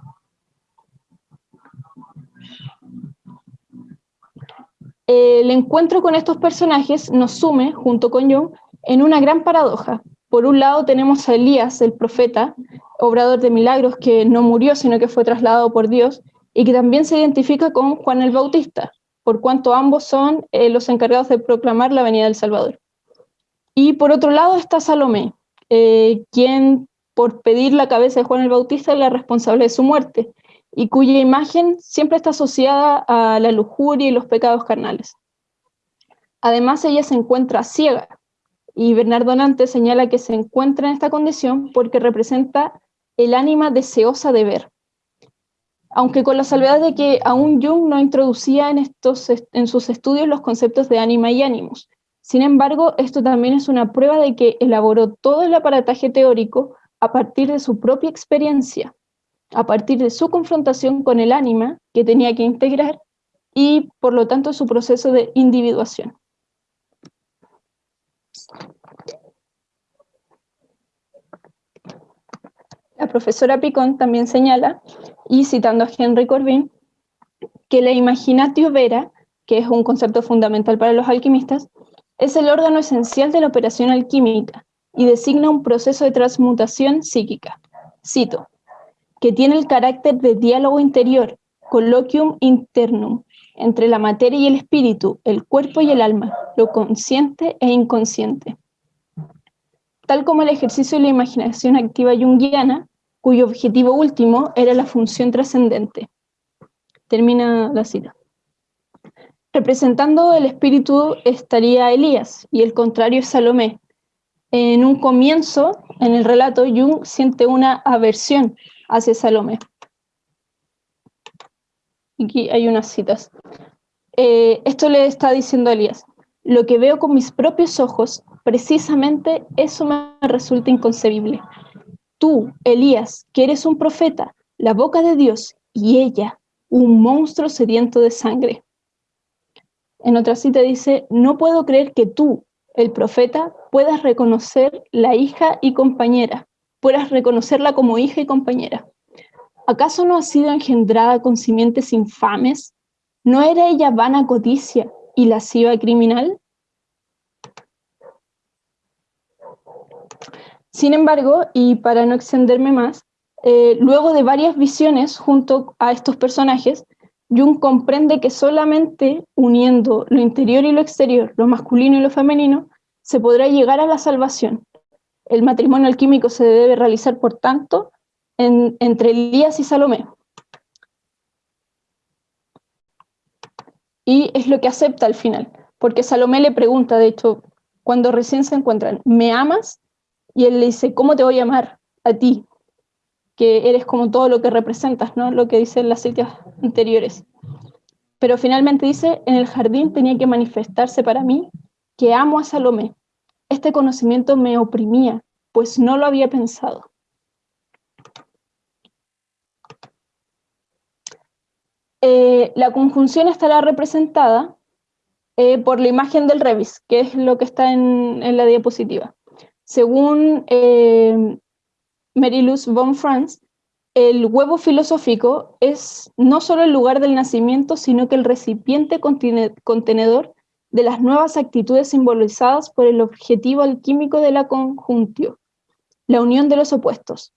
El encuentro con estos personajes nos sume, junto con Jung, en una gran paradoja. Por un lado tenemos a Elías, el profeta, obrador de milagros, que no murió, sino que fue trasladado por Dios, y que también se identifica con Juan el Bautista, por cuanto ambos son eh, los encargados de proclamar la venida del Salvador. Y por otro lado está Salomé, eh, quien por pedir la cabeza de Juan el Bautista es la responsable de su muerte, y cuya imagen siempre está asociada a la lujuria y los pecados carnales. Además, ella se encuentra ciega, y Bernardo Nante señala que se encuentra en esta condición porque representa el ánima deseosa de ver. Aunque con la salvedad de que aún Jung no introducía en, estos, en sus estudios los conceptos de ánima y ánimos. Sin embargo, esto también es una prueba de que elaboró todo el aparataje teórico a partir de su propia experiencia, a partir de su confrontación con el ánima que tenía que integrar y, por lo tanto, su proceso de individuación. La profesora Picón también señala, y citando a Henry Corbin, que la imaginatio vera, que es un concepto fundamental para los alquimistas, es el órgano esencial de la operación alquímica y designa un proceso de transmutación psíquica. Cito, que tiene el carácter de diálogo interior, colloquium internum, entre la materia y el espíritu, el cuerpo y el alma, lo consciente e inconsciente. Tal como el ejercicio de la imaginación activa junguiana, cuyo objetivo último era la función trascendente. Termina la cita. Representando el espíritu estaría Elías y el contrario es Salomé. En un comienzo, en el relato, Jung siente una aversión hacia Salomé. Aquí hay unas citas. Eh, esto le está diciendo Elías, lo que veo con mis propios ojos, precisamente eso me resulta inconcebible. Tú, Elías, que eres un profeta, la boca de Dios, y ella, un monstruo sediento de sangre. En otra cita dice, no puedo creer que tú, el profeta, puedas reconocer la hija y compañera, puedas reconocerla como hija y compañera. ¿Acaso no ha sido engendrada con simientes infames? ¿No era ella vana codicia y lasciva criminal? Sin embargo, y para no extenderme más, eh, luego de varias visiones junto a estos personajes, Jung comprende que solamente uniendo lo interior y lo exterior, lo masculino y lo femenino, se podrá llegar a la salvación. El matrimonio alquímico se debe realizar, por tanto, entre Elías y Salomé. Y es lo que acepta al final, porque Salomé le pregunta, de hecho, cuando recién se encuentran, ¿me amas? Y él le dice, ¿cómo te voy a amar a ti? Que eres como todo lo que representas, ¿no? Lo que dicen las citas anteriores. Pero finalmente dice, en el jardín tenía que manifestarse para mí que amo a Salomé. Este conocimiento me oprimía, pues no lo había pensado. eh, la conjunción estará representada eh, por la imagen del revis, que es lo que está en, la diapositiva. Según eh, Mariluz von Franz, el huevo filosófico es no solo el lugar del nacimiento, sino que el recipiente contenedor de las nuevas actitudes simbolizadas por el objetivo alquímico de la conjuntio, la unión de los opuestos.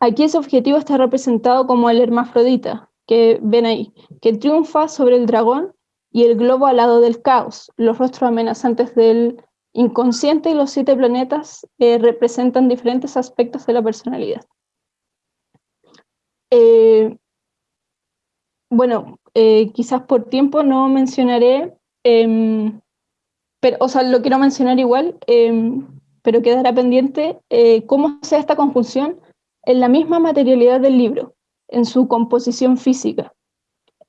Aquí ese objetivo está representado como el hermafrodita, que ven ahí, que triunfa sobre el dragón y el globo al lado del caos. Los rostros amenazantes del inconsciente y los siete planetas eh, representan diferentes aspectos de la personalidad. Eh, bueno, eh, quizás por tiempo no mencionaré, em, pero, o sea, lo quiero mencionar igual, em, pero quedará pendiente cómo sea esta conjunción en la misma materialidad del libro, en su composición física,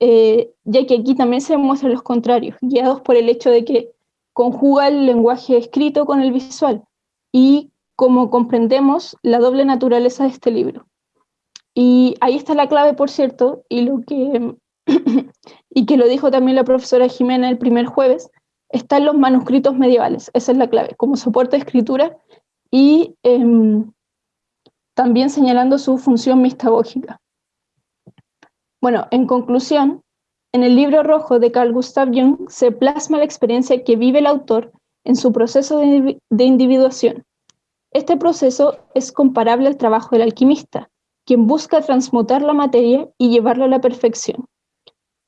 eh, ya que aquí también se muestran los contrarios, guiados por el hecho de que conjuga el lenguaje escrito con el visual, y como comprendemos la doble naturaleza de este libro. Y ahí está la clave, por cierto, y, lo que, y que lo dijo también la profesora Jimena el primer jueves, están los manuscritos medievales, esa es la clave, como soporte de escritura y em, también señalando su función mistagógica. Bueno, en conclusión, en el libro rojo de Carl Gustav Jung se plasma la experiencia que vive el autor en su proceso de, individuación. Este proceso es comparable al trabajo del alquimista, quien busca transmutar la materia y llevarla a la perfección.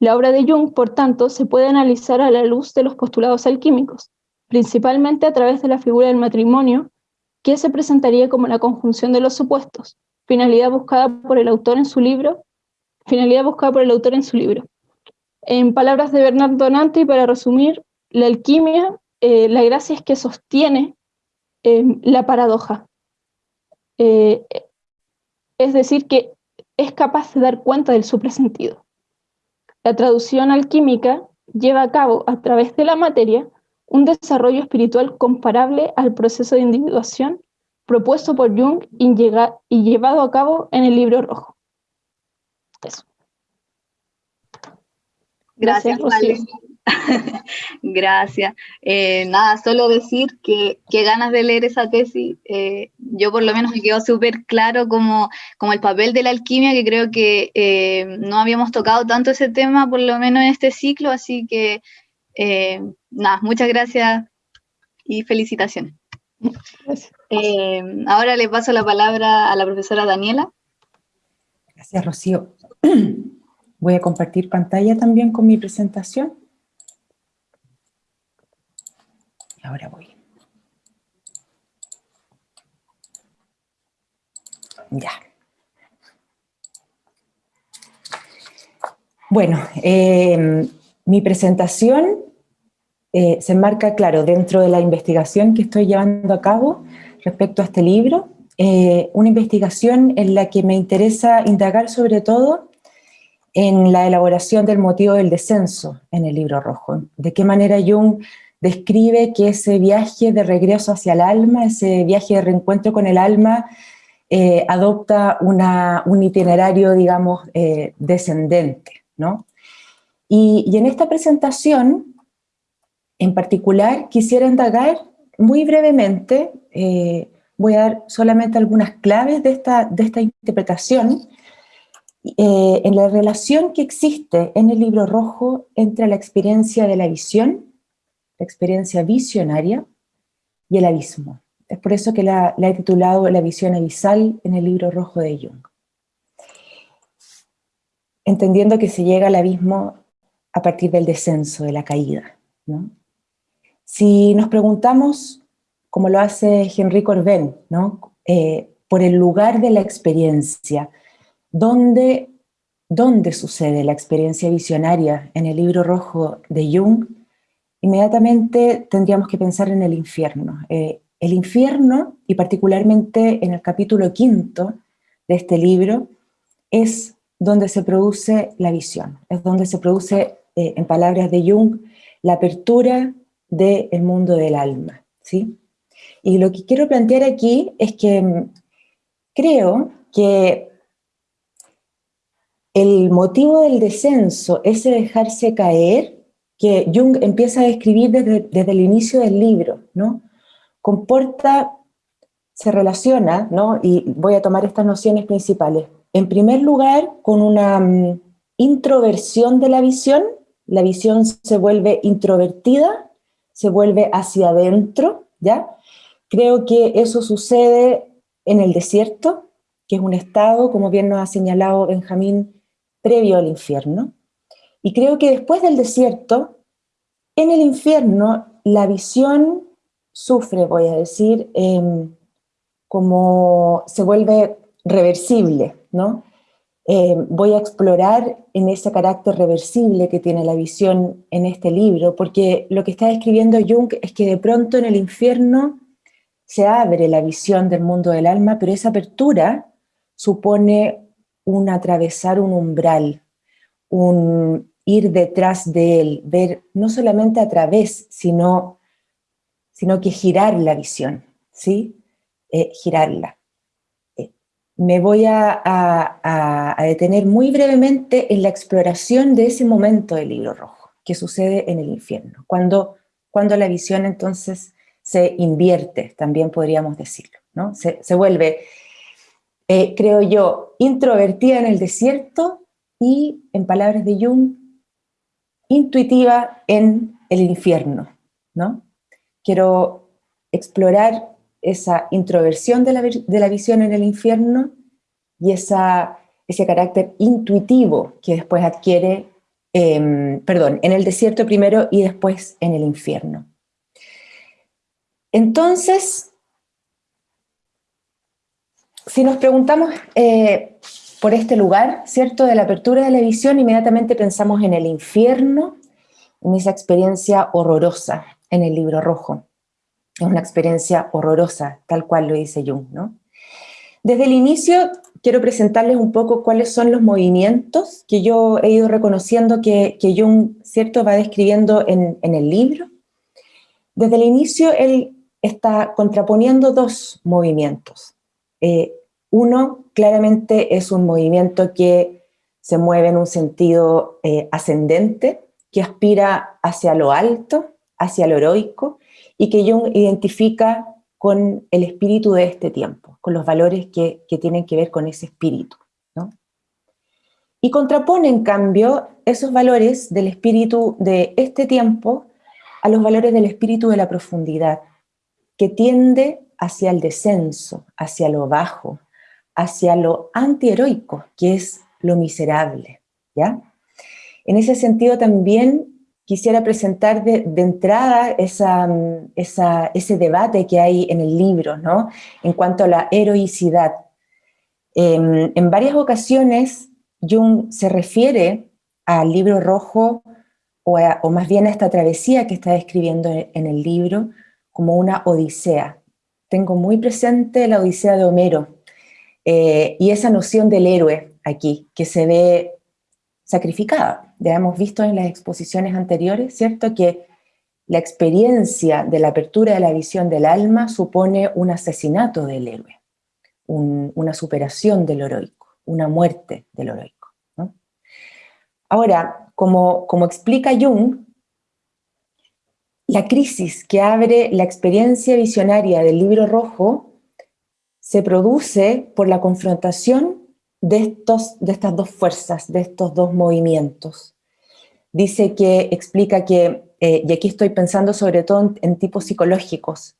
La obra de Jung, por tanto, se puede analizar a la luz de los postulados alquímicos, principalmente a través de la figura del matrimonio que se presentaría como la conjunción de los supuestos, finalidad buscada por el autor en su libro, finalidad buscada por el autor en su libro. En palabras de Bernard Donante, para resumir, la alquimia, eh, la gracia es que sostiene em, la paradoja. Eh, es decir, que es capaz de dar cuenta del supresentido. La traducción alquímica lleva a cabo a través de la materia un desarrollo espiritual comparable al proceso de individuación propuesto por Jung y, llevado a cabo en el libro rojo. Eso. Gracias, Rocío. Gracias. Eh, nada, solo decir que, ganas de leer esa tesis. Eh, yo por lo menos me quedó súper claro como, como el papel de la alquimia, que creo que eh, no habíamos tocado tanto ese tema, por lo menos en este ciclo, así que eh, nada, muchas gracias y felicitaciones. Eh, ahora le paso la palabra a la profesora Daniela. Gracias, Rocío. Voy a compartir pantalla también con mi presentación. Ahora voy. Ya. Bueno, eh, mi presentación eh, se enmarca, claro, dentro de la investigación que estoy llevando a cabo respecto a este libro, eh, una investigación en la que me interesa indagar sobre todo en la elaboración del motivo del descenso en el libro rojo. De qué manera Jung describe que ese viaje de regreso hacia el alma, ese viaje de reencuentro con el alma, eh, adopta un itinerario, digamos, descendente, ¿no? Y, en esta presentación, en particular, quisiera indagar muy brevemente, eh, voy a dar solamente algunas claves de esta, de esta interpretación, eh, en la relación que existe en el libro rojo entre la experiencia de la visión, la experiencia visionaria y el abismo. Es por eso que la, he titulado La visión abisal en el libro rojo de Jung. Entendiendo que se llega al abismo a partir del descenso, de la caída. Si nos preguntamos, como lo hace Henry Corbin, ¿no? Eh, por el lugar de la experiencia, ¿dónde, ¿dónde sucede la experiencia visionaria en el libro rojo de Jung? Inmediatamente tendríamos que pensar en el infierno. Eh, el infierno, y particularmente en el capítulo quinto de este libro, es donde se produce la visión, es donde se produce eh, en palabras de Jung, la apertura del mundo del alma. ¿sí? Y lo que quiero plantear aquí es que mm, creo que el motivo del descenso, ese dejarse caer, que Jung empieza a describir desde, el inicio del libro, ¿no? Comporta, se relaciona, ¿no? Y voy a tomar estas nociones principales. En primer lugar, con una mm, introversión de la visión, la visión se vuelve introvertida, se vuelve hacia adentro, ¿ya? Creo que eso sucede en el desierto, que es un estado, como bien nos ha señalado Benjamín, previo al infierno. Y creo que después del desierto, en el infierno, la visión sufre, voy a decir, em, como se vuelve reversible, ¿no? Em, voy a explorar en ese carácter reversible que tiene la visión en este libro, porque lo que está describiendo Jung es que de pronto en el infierno se abre la visión del mundo del alma, pero esa apertura supone un atravesar un umbral, un ir detrás de él, ver no solamente a través, sino, sino que girar la visión, ¿sí? Eh, girarla. Eh, me voy a, a, detener muy brevemente en la exploración de ese momento del libro rojo, que sucede en el infierno, cuando, cuando la visión entonces se invierte, también podríamos decirlo, ¿no? Se, se vuelve eh, creo yo, introvertida en el desierto y, en palabras de Jung, intuitiva en el infierno, ¿no? Quiero explorar esa introversión de la, visión en el infierno y esa, ese carácter intuitivo que después adquiere, em, perdón, en el desierto primero y después en el infierno. Entonces, si nos preguntamos eh, por este lugar, ¿cierto? De la apertura de la visión, inmediatamente pensamos en el infierno, en esa experiencia horrorosa en el libro rojo. Es una experiencia horrorosa, tal cual lo dice Jung, ¿no? Desde el inicio quiero presentarles un poco cuáles son los movimientos que yo he ido reconociendo que, que Jung, ¿cierto?, va describiendo en, el libro. Desde el inicio él está contraponiendo dos movimientos. Eh, uno, claramente es un movimiento que se mueve en un sentido eh, ascendente, que aspira hacia lo alto, hacia lo heroico, y que Jung identifica con el espíritu de este tiempo, con los valores que, tienen que ver con ese espíritu. Y contrapone, en cambio, esos valores del espíritu de este tiempo a los valores del espíritu de la profundidad, que tiende hacia el descenso, hacia lo bajo, hacia lo antiheroico, que es lo miserable, ¿ya? En ese sentido también quisiera presentar de, entrada esa, ese debate que hay en el libro, ¿no? En cuanto a la heroicidad. Em, en varias ocasiones Jung se refiere al libro rojo, o, o, más bien a esta travesía que está describiendo en el libro, como una odisea, tengo muy presente la Odisea de Homero eh, y esa noción del héroe aquí, que se ve sacrificada. Ya hemos visto en las exposiciones anteriores, ¿cierto?, que la experiencia de la apertura de la visión del alma supone un asesinato del héroe, una superación del heroico, una muerte del heroico. Ahora, como, como explica Jung, la crisis que abre la experiencia visionaria del libro rojo se produce por la confrontación de, estos, de estas dos fuerzas, de estos dos movimientos. Dice que, explica que, eh, y aquí estoy pensando sobre todo en, tipos psicológicos,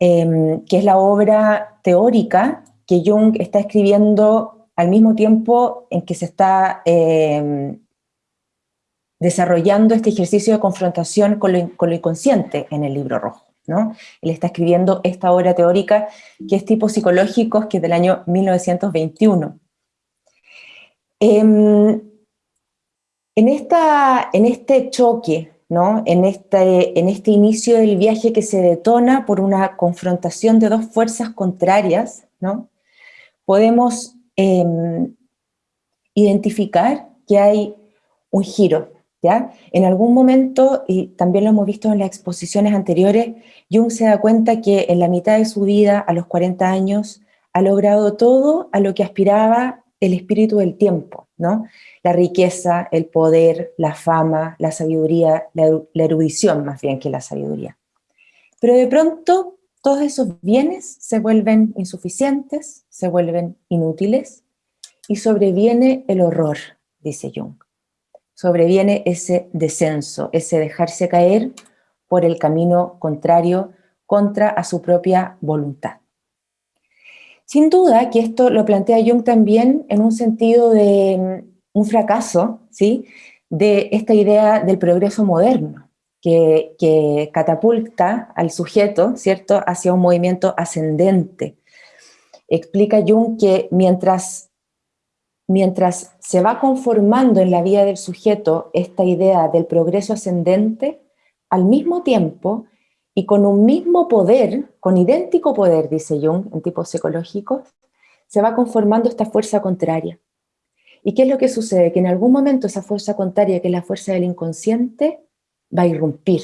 em, que es la obra teórica que Jung está escribiendo al mismo tiempo en que se está em, desarrollando este ejercicio de confrontación con lo, inconsciente en el libro rojo. ¿No? Él está escribiendo esta obra teórica que es tipo psicológicos, que es del año 1921. Em, en, esta, en este choque, ¿no? en, este, en este inicio del viaje que se detona por una confrontación de dos fuerzas contrarias, ¿no? podemos em, identificar que hay un giro, en algún momento, y también lo hemos visto en las exposiciones anteriores, Jung se da cuenta que en la mitad de su vida, a los 40 años, ha logrado todo a lo que aspiraba el espíritu del tiempo, ¿no? La riqueza, el poder, la fama, la sabiduría, la, erudición más bien que la sabiduría. Pero de pronto todos esos bienes se vuelven insuficientes, se vuelven inútiles y sobreviene el horror, dice Jung. Sobreviene ese descenso, ese dejarse caer por el camino contrario contra a su propia voluntad. Sin duda que esto lo plantea Jung también en un sentido de mm, un fracaso, ¿sí? de esta idea del progreso moderno, que, que, catapulta al sujeto, ¿cierto?, hacia un movimiento ascendente. Explica Jung que mientras, mientras se va conformando en la vida del sujeto esta idea del progreso ascendente, al mismo tiempo y con un mismo poder, con idéntico poder, dice Jung, en tipos psicológicos, se va conformando esta fuerza contraria. ¿Y qué es lo que sucede? Que en algún momento esa fuerza contraria, que es la fuerza del inconsciente, va a irrumpir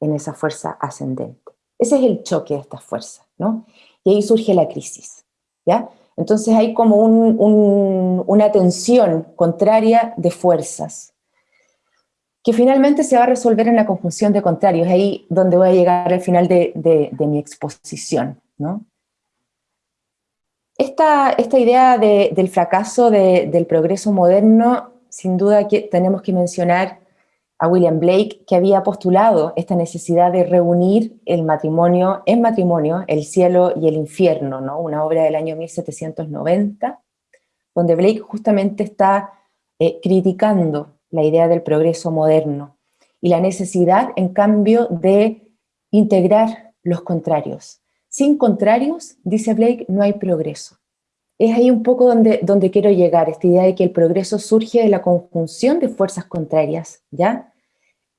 en esa fuerza ascendente. Ese es el choque de estas fuerzas, ¿no? Y ahí surge la crisis, ¿ya? Entonces hay como una tensión contraria de fuerzas, que finalmente se va a resolver en la conjunción de contrarios, ahí donde voy a llegar al final de, mi exposición. ¿no? Esta, idea del fracaso del progreso moderno, sin duda que tenemos que mencionar a William Blake, que había postulado esta necesidad de reunir el matrimonio en matrimonio, el cielo y el infierno, ¿no? una obra del año 1790, donde Blake justamente está eh, criticando la idea del progreso moderno y la necesidad, en cambio, de integrar los contrarios. Sin contrarios, dice Blake, no hay progreso. Es ahí un poco donde, donde quiero llegar, esta idea de que el progreso surge de la conjunción de fuerzas contrarias, ¿ya?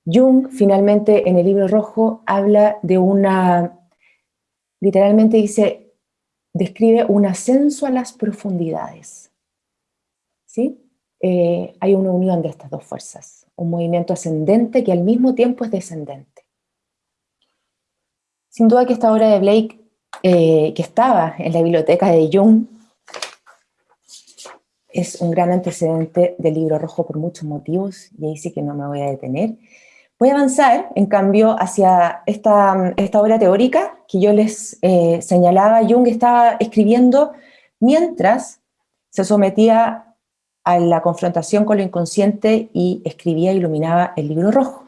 Jung, finalmente, en el libro rojo, habla de una, literalmente dice, describe un ascenso a las profundidades, ¿sí? Eh, hay una unión de estas dos fuerzas, un movimiento ascendente que al mismo tiempo es descendente. Sin duda que esta obra de Blake, eh, que estaba en la biblioteca de Jung, es un gran antecedente del libro rojo por muchos motivos, y ahí sí que no me voy a detener. Voy a avanzar, en cambio, hacia esta, esta obra teórica que yo les eh, señalaba. Jung estaba escribiendo mientras se sometía a la confrontación con lo inconsciente y escribía e iluminaba el libro rojo.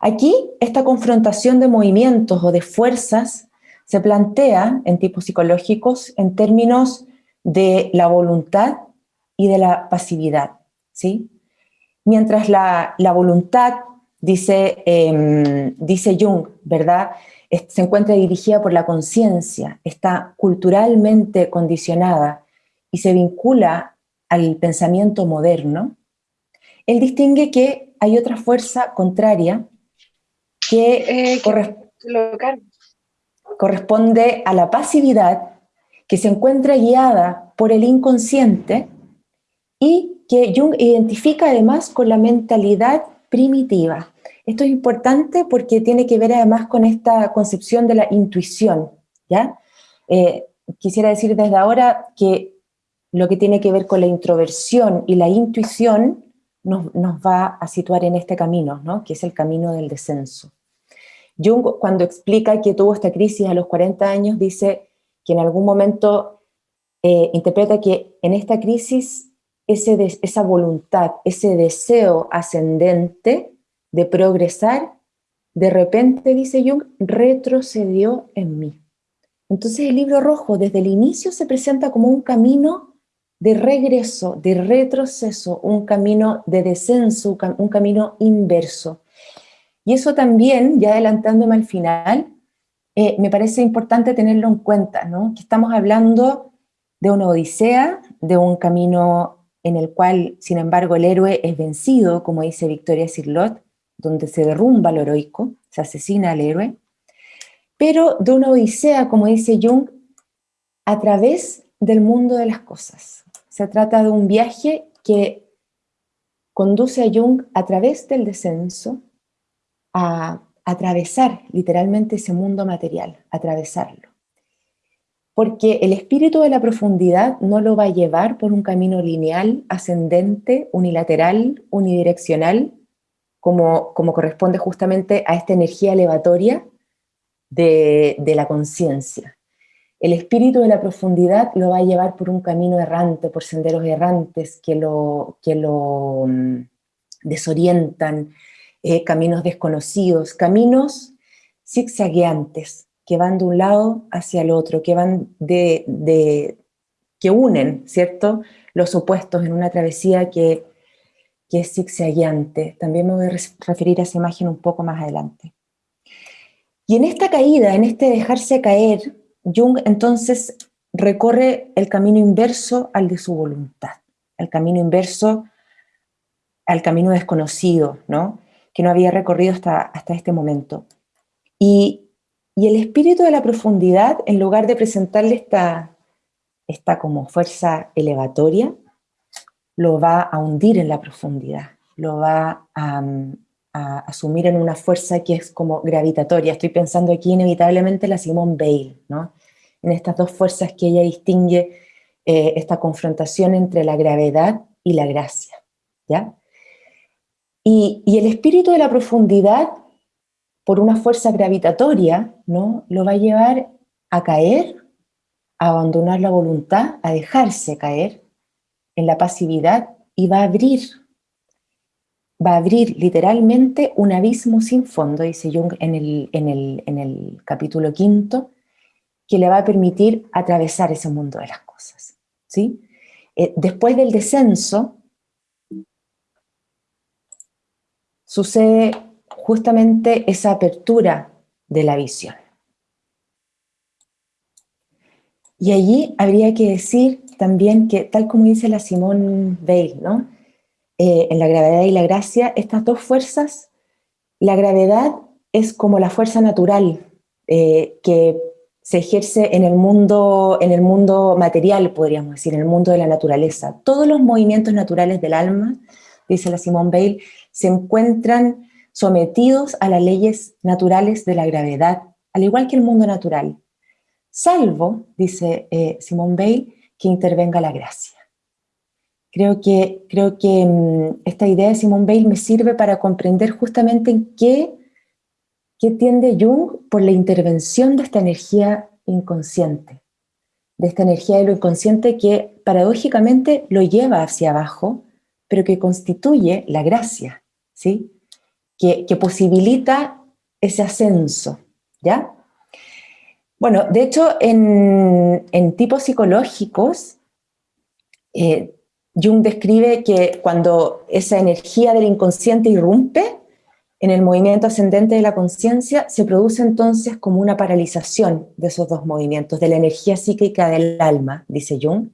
Aquí, esta confrontación de movimientos o de fuerzas se plantea en tipos psicológicos en términos de la voluntad y de la pasividad. ¿sí? Mientras la, voluntad, dice, em, dice Jung, ¿verdad? se encuentra dirigida por la conciencia, está culturalmente condicionada y se vincula al pensamiento moderno, él distingue que hay otra fuerza contraria que, eh, corresponde a la pasividad que se encuentra guiada por el inconsciente y que Jung identifica además con la mentalidad primitiva. Esto es importante porque tiene que ver además con esta concepción de la intuición. ¿ya? Eh, quisiera decir desde ahora que lo que tiene que ver con la introversión y la intuición nos, va a situar en este camino, ¿no? que es el camino del descenso. Jung, cuando explica que tuvo esta crisis a los 40 años, dice que en algún momento eh, interpreta que en esta crisis ese esa voluntad, ese deseo ascendente de progresar, de repente, dice Jung, retrocedió en mí. Entonces el libro rojo desde el inicio se presenta como un camino de regreso, de retroceso, un camino de descenso, un camino inverso. Y eso también, ya adelantándome al final, eh, me parece importante tenerlo en cuenta, ¿no? que estamos hablando de una odisea, de un camino en el cual, sin embargo, el héroe es vencido, como dice Victoria Sirlot, donde se derrumba lo heroico, se asesina al héroe, pero de una odisea, como dice Jung, a través del mundo de las cosas. Se trata de un viaje que conduce a Jung a través del descenso a atravesar literalmente ese mundo material, atravesarlo. porque el espíritu de la profundidad no lo va a llevar por un camino lineal, ascendente, unilateral, unidireccional, como, como corresponde justamente a esta energía elevatoria de, de la conciencia. El espíritu de la profundidad lo va a llevar por un camino errante, por senderos errantes que lo, que lo mm, desorientan, eh, caminos desconocidos, caminos zigzagueantes, que van de un lado hacia el otro, que van de, que unen, ¿cierto?, los opuestos en una travesía que, que es zigzagueante. También me voy a referir a esa imagen un poco más adelante. Y en esta caída, en este dejarse caer, Jung entonces recorre el camino inverso al de su voluntad, el camino inverso al camino desconocido, ¿no? Que no había recorrido hasta, hasta este momento. Y, y, el espíritu de la profundidad, en lugar de presentarle esta, esta como fuerza elevatoria, lo va a hundir en la profundidad, lo va a, a asumir en una fuerza que es como gravitatoria. Estoy pensando aquí inevitablemente la Simone Bale, ¿no? en estas dos fuerzas que ella distingue eh, esta confrontación entre la gravedad y la gracia. ¿ya? Y, el espíritu de la profundidad, por una fuerza gravitatoria, ¿no? lo va a llevar a caer, a abandonar la voluntad, a dejarse caer en la pasividad y va a abrir, va a abrir literalmente un abismo sin fondo, dice Jung en el, en el, capítulo quinto, que le va a permitir atravesar ese mundo de las cosas. ¿sí? Eh, después del descenso, sucede justamente esa apertura de la visión. Y allí habría que decir también que, tal como dice la Simone Weil, ¿no? Eh, en la gravedad y la gracia, estas dos fuerzas, la gravedad es como la fuerza natural eh, que se ejerce en el, mundo, en el mundo material, podríamos decir, en el mundo de la naturaleza. Todos los movimientos naturales del alma, dice la Simone Weil, se encuentran sometidos a las leyes naturales de la gravedad, al igual que el mundo natural, salvo, dice eh, Simone Weil, que intervenga la gracia. Creo que, creo que mm, esta idea de Simone Weil me sirve para comprender justamente en qué, qué tiende Jung por la intervención de esta energía inconsciente, de esta energía de lo inconsciente que paradójicamente lo lleva hacia abajo, pero que constituye la gracia, ¿sí? Que, posibilita ese ascenso, ¿ya? Bueno, de hecho, en, tipos psicológicos, eh, Jung describe que cuando esa energía del inconsciente irrumpe en el movimiento ascendente de la conciencia, se produce entonces como una paralización de esos dos movimientos, de la energía psíquica del alma, dice Jung,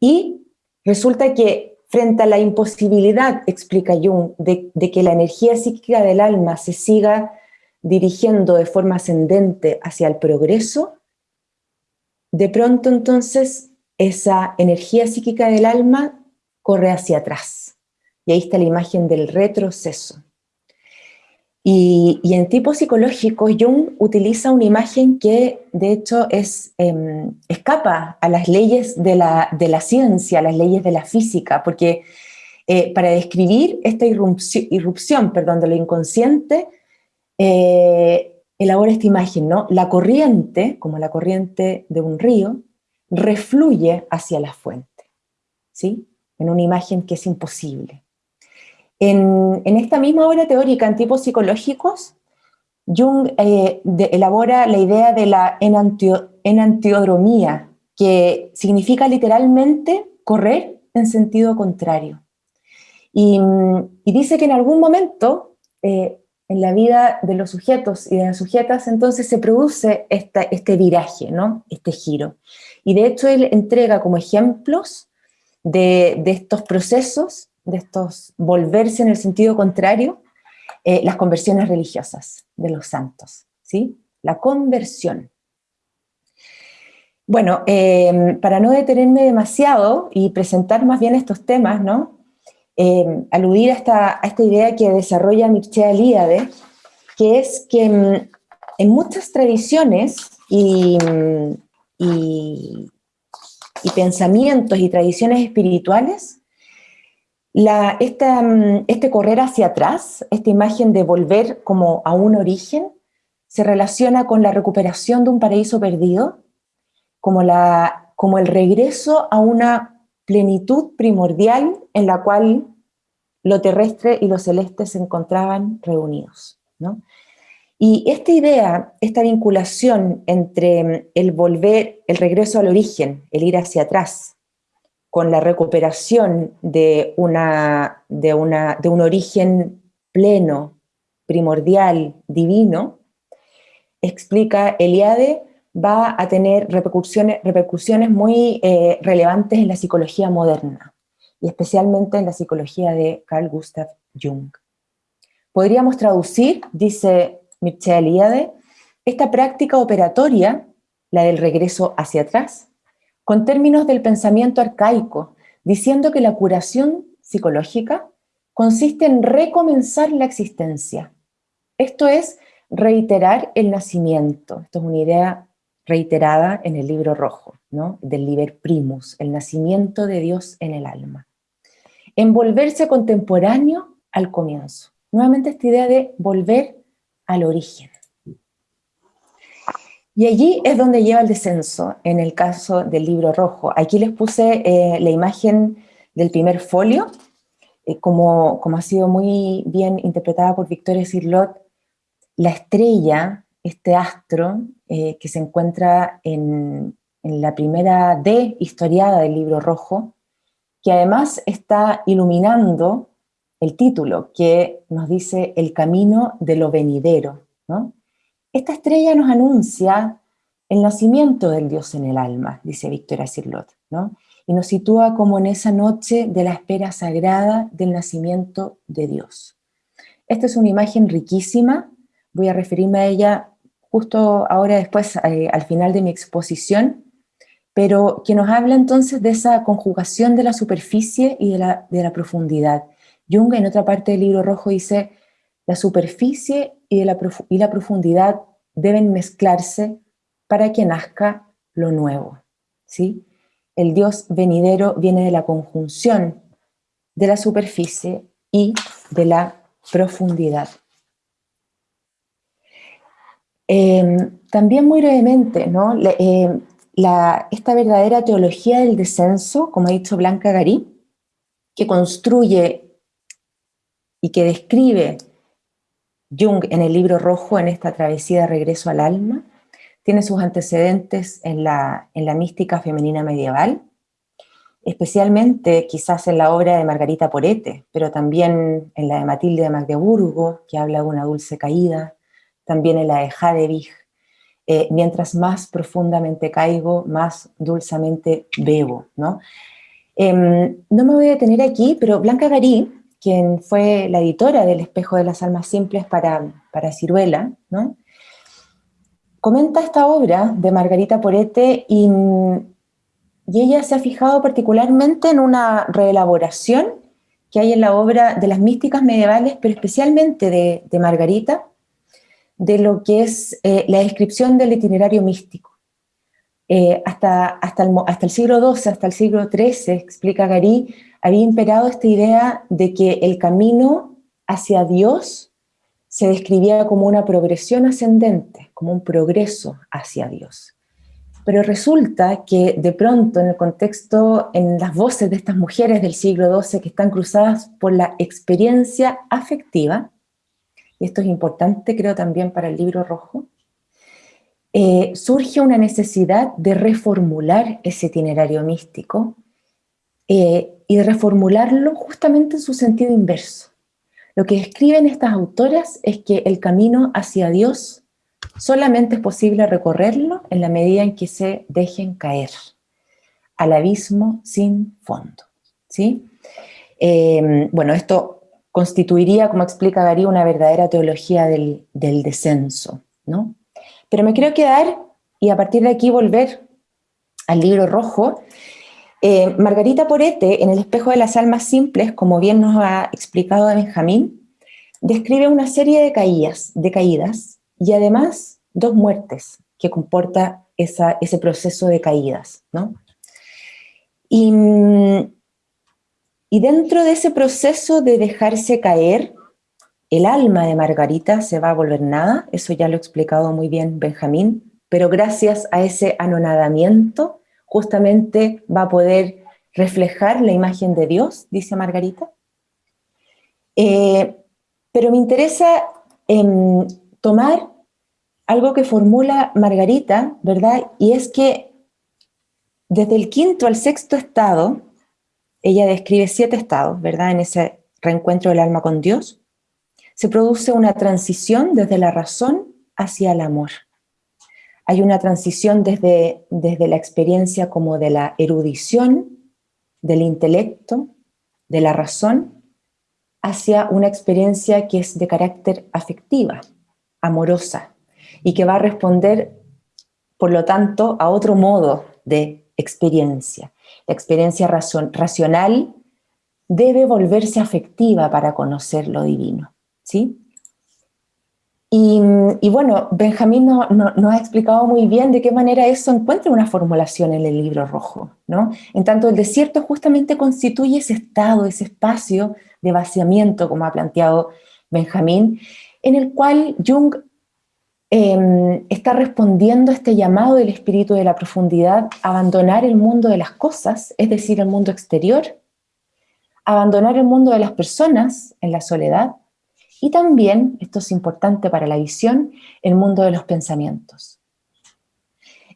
y resulta que Frente a la imposibilidad, explica Jung, de, que la energía psíquica del alma se siga dirigiendo de forma ascendente hacia el progreso, de pronto entonces esa energía psíquica del alma corre hacia atrás. Y ahí está la imagen del retroceso. Y, en tipo psicológico, Jung utiliza una imagen que de hecho es, em, escapa a las leyes de la, de la, ciencia, a las leyes de la física, porque eh, para describir esta irrupción, irrupción perdón, de lo inconsciente, eh, elabora esta imagen, ¿no? La corriente, como la corriente de un río, refluye hacia la fuente, ¿sí? En una imagen que es imposible. En, esta misma obra teórica en tipos psicológicos, Jung eh, elabora la idea de la enantiodromía, que significa literalmente correr en sentido contrario. Y, dice que en algún momento eh, en la vida de los sujetos y de las sujetas entonces se produce este viraje, ¿no? este giro. Y de hecho él entrega como ejemplos de estos procesos de estos volverse en el sentido contrario, eh, las conversiones religiosas de los santos, ¿sí? La conversión. Bueno, eh, para no detenerme demasiado y presentar más bien estos temas, ¿no? Eh, aludir a esta, a esta, idea que desarrolla Mircea Eliade, que es que mm, en muchas tradiciones y, y, pensamientos y tradiciones espirituales, la, mm, este correr hacia atrás, esta imagen de volver como a un origen, se relaciona con la recuperación de un paraíso perdido, como, la, como el regreso a una plenitud primordial en la cual lo terrestre y lo celeste se encontraban reunidos. ¿no? Y esta idea, esta vinculación entre el volver, el regreso al origen, el ir hacia atrás, con la recuperación de, una, de, una, de un origen pleno, primordial, divino, explica Eliade, va a tener repercusiones, repercusiones muy eh, relevantes en la psicología moderna, y especialmente en la psicología de Carl Gustav Jung. Podríamos traducir, dice Mircea Eliade, esta práctica operatoria, la del regreso hacia atrás, con términos del pensamiento arcaico, diciendo que la curación psicológica consiste en recomenzar la existencia. Esto es reiterar el nacimiento. Esto es una idea reiterada en el libro rojo, ¿no? del Liber Primus, el nacimiento de Dios en el alma. Envolverse contemporáneo al comienzo. Nuevamente esta idea de volver al origen. Y allí es donde lleva el descenso, en el caso del libro rojo. Aquí les puse eh, la imagen del primer folio, eh, como, como ha sido muy bien interpretada por Victoria Sirlot, la estrella, este astro eh, que se encuentra en, la primera D historiada del libro rojo, que además está iluminando el título que nos dice el camino de lo venidero. ¿no? Esta estrella nos anuncia el nacimiento del Dios en el alma, dice Victoria Sirlot, ¿no? y nos sitúa como en esa noche de la espera sagrada del nacimiento de Dios. Esta es una imagen riquísima, voy a referirme a ella justo ahora después, eh, al final de mi exposición, pero que nos habla entonces de esa conjugación de la superficie y de la, de la profundidad, Jung en otra parte del libro rojo dice, la superficie y, la, y la profundidad deben mezclarse para que nazca lo nuevo. ¿sí? El Dios venidero viene de la conjunción de la superficie y de la profundidad. Em, también muy brevemente, ¿no? Em, esta verdadera teología del descenso, como ha dicho Blanca Garí, que construye y que describe Jung en el libro rojo, en esta travesía de regreso al alma, tiene sus antecedentes en la, en la mística femenina medieval, especialmente quizás en la obra de Margarita Porete, pero también en la de Matilde de Magdeburgo, que habla de una dulce caída, también en la de Hadewig, eh, mientras más profundamente caigo, más dulcemente bebo. ¿no? Em, no me voy a detener aquí, pero Blanca Garí, quien fue la editora del Espejo de las Almas Simples para, para Ciruela, ¿no? comenta esta obra de Margarita Porete y, ella se ha fijado particularmente en una reelaboración que hay en la obra de las místicas medievales, pero especialmente de, Margarita, de lo que es eh, la descripción del itinerario místico. Eh, hasta, hasta el siglo XII, hasta el siglo XIII, explica Garí, había imperado esta idea de que el camino hacia Dios se describía como una progresión ascendente, como un progreso hacia Dios. Pero resulta que de pronto en el contexto, en las voces de estas mujeres del siglo XII que están cruzadas por la experiencia afectiva, y esto es importante creo también para el libro rojo, eh, surge una necesidad de reformular ese itinerario místico eh, y reformularlo justamente en su sentido inverso. Lo que escriben estas autoras es que el camino hacia Dios solamente es posible recorrerlo en la medida en que se dejen caer al abismo sin fondo. ¿sí? Eh, bueno, esto constituiría, como explica Gary, una verdadera teología del, del descenso. ¿no? Pero me quiero quedar, y a partir de aquí volver al libro rojo, eh, Margarita Porete, en El espejo de las almas simples, como bien nos ha explicado Benjamín, describe una serie de caídas, de caídas y además dos muertes que comporta ese proceso de caídas. Y, y dentro de ese proceso de dejarse caer, el alma de Margarita se va a volver nada, eso ya lo ha explicado muy bien Benjamín, pero gracias a ese anonadamiento justamente va a poder reflejar la imagen de Dios, dice Margarita. Eh, pero me interesa em, tomar algo que formula Margarita, ¿verdad? Y es que desde el quinto al sexto estado, ella describe siete estados, ¿verdad? En ese reencuentro del alma con Dios, se produce una transición desde la razón hacia el amor. Hay una transición desde, desde la experiencia como de la erudición, del intelecto, de la razón, hacia una experiencia que es de carácter afectiva, amorosa, y que va a responder, por lo tanto, a otro modo de experiencia. La experiencia racional debe volverse afectiva para conocer lo divino. ¿sí? Y, bueno, Benjamín no, ha explicado muy bien de qué manera eso encuentra una formulación en el libro rojo, ¿no? En tanto, el desierto justamente constituye ese estado, ese espacio de vaciamiento, como ha planteado Benjamín, en el cual Jung em, está respondiendo a este llamado del espíritu de la profundidad, abandonar el mundo de las cosas, es decir, el mundo exterior, abandonar el mundo de las personas en la soledad, y también, esto es importante para la visión, el mundo de los pensamientos.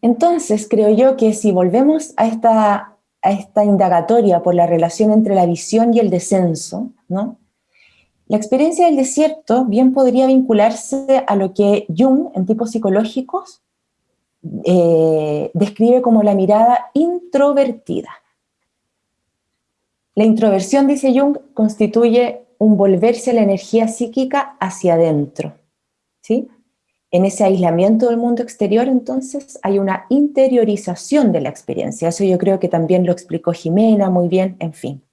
Entonces, creo yo que si volvemos a esta, a esta indagatoria por la relación entre la visión y el descenso, ¿no? la experiencia del desierto bien podría vincularse a lo que Jung, en tipos psicológicos, eh, describe como la mirada introvertida. La introversión, dice Jung, constituye un volverse la energía psíquica hacia adentro. ¿sí? En ese aislamiento del mundo exterior, entonces, hay una interiorización de la experiencia. Eso yo creo que también lo explicó Jimena muy bien, en fin.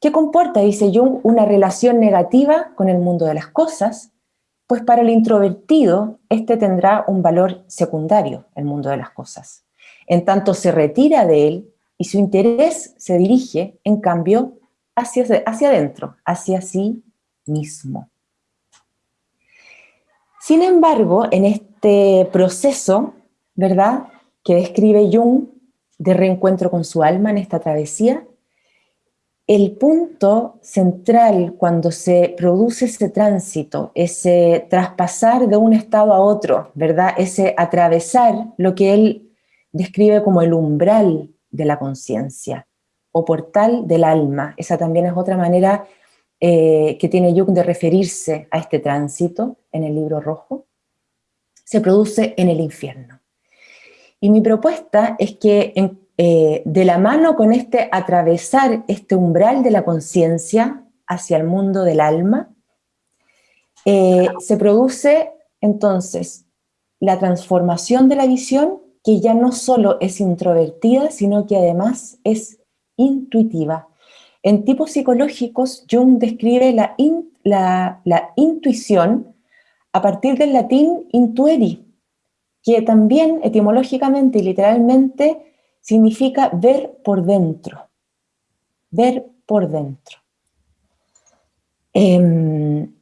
¿Qué comporta, dice Jung, una relación negativa con el mundo de las cosas? Pues para el introvertido, este tendrá un valor secundario, el mundo de las cosas. En tanto se retira de él y su interés se dirige, en cambio, hacia, hacia adentro, hacia sí mismo. Sin embargo, en este proceso, ¿verdad?, que describe Jung de reencuentro con su alma en esta travesía, el punto central cuando se produce ese tránsito, ese traspasar de un estado a otro, ¿verdad? Ese atravesar lo que él describe como el umbral de la conciencia, o portal del alma. Esa también es otra manera eh, que tiene Jung de referirse a este tránsito en el libro rojo. Se produce en el infierno. Y mi propuesta es que eh, de la mano con este atravesar este umbral de la conciencia hacia el mundo del alma, eh, se produce entonces la transformación de la visión que ya no solo es introvertida, sino que además es intuitiva. En tipos psicológicos, Jung describe la, la, intuición a partir del latín intueri, que también etimológicamente y literalmente significa ver por dentro. Ver por dentro. Em,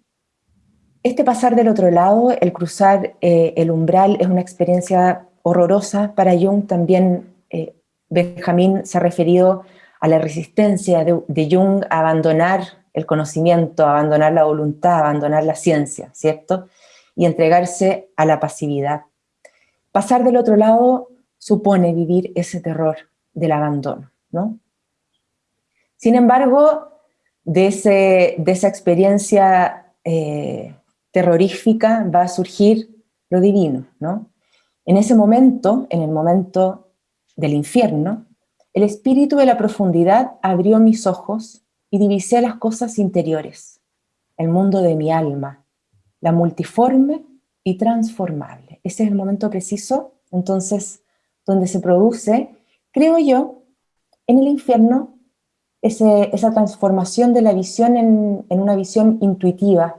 este pasar del otro lado, el cruzar eh, el umbral, es una experiencia horrorosa para Jung. También eh, Benjamín se ha referido a la resistencia de, Jung a abandonar el conocimiento, a abandonar la voluntad, a abandonar la ciencia, ¿cierto? Y entregarse a la pasividad. Pasar del otro lado supone vivir ese terror del abandono, ¿no? Sin embargo, de, ese, de esa experiencia eh, terrorífica va a surgir lo divino, ¿no? En ese momento, en el momento del infierno, el espíritu de la profundidad abrió mis ojos y divisé las cosas interiores, el mundo de mi alma, la multiforme y transformable. Ese es el momento preciso, entonces, donde se produce, creo yo, en el infierno, esa transformación de la visión en, una visión intuitiva,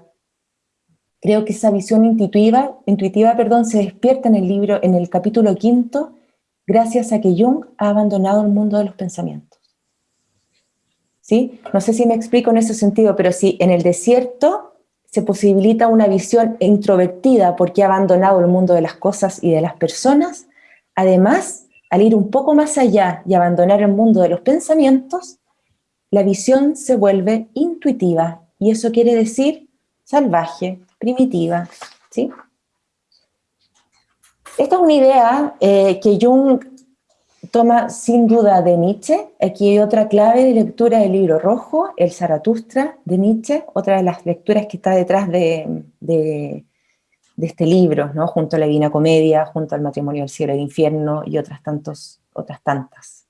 Creo que esa visión intuitiva, intuitiva perdón, se despierta en el libro, en el capítulo quinto, gracias a que Jung ha abandonado el mundo de los pensamientos. ¿Sí? No sé si me explico en ese sentido, pero si en el desierto se posibilita una visión introvertida porque ha abandonado el mundo de las cosas y de las personas, además, al ir un poco más allá y abandonar el mundo de los pensamientos, la visión se vuelve intuitiva, y eso quiere decir salvaje, primitiva, ¿sí? Esta es una idea eh, que Jung toma sin duda de Nietzsche. Aquí hay otra clave de lectura del libro rojo, el Zaratustra de Nietzsche, otra de las lecturas que está detrás de, este libro, ¿no? junto a la Divina Comedia, junto al Matrimonio del Cielo y del Infierno y otras, tantos, otras tantas.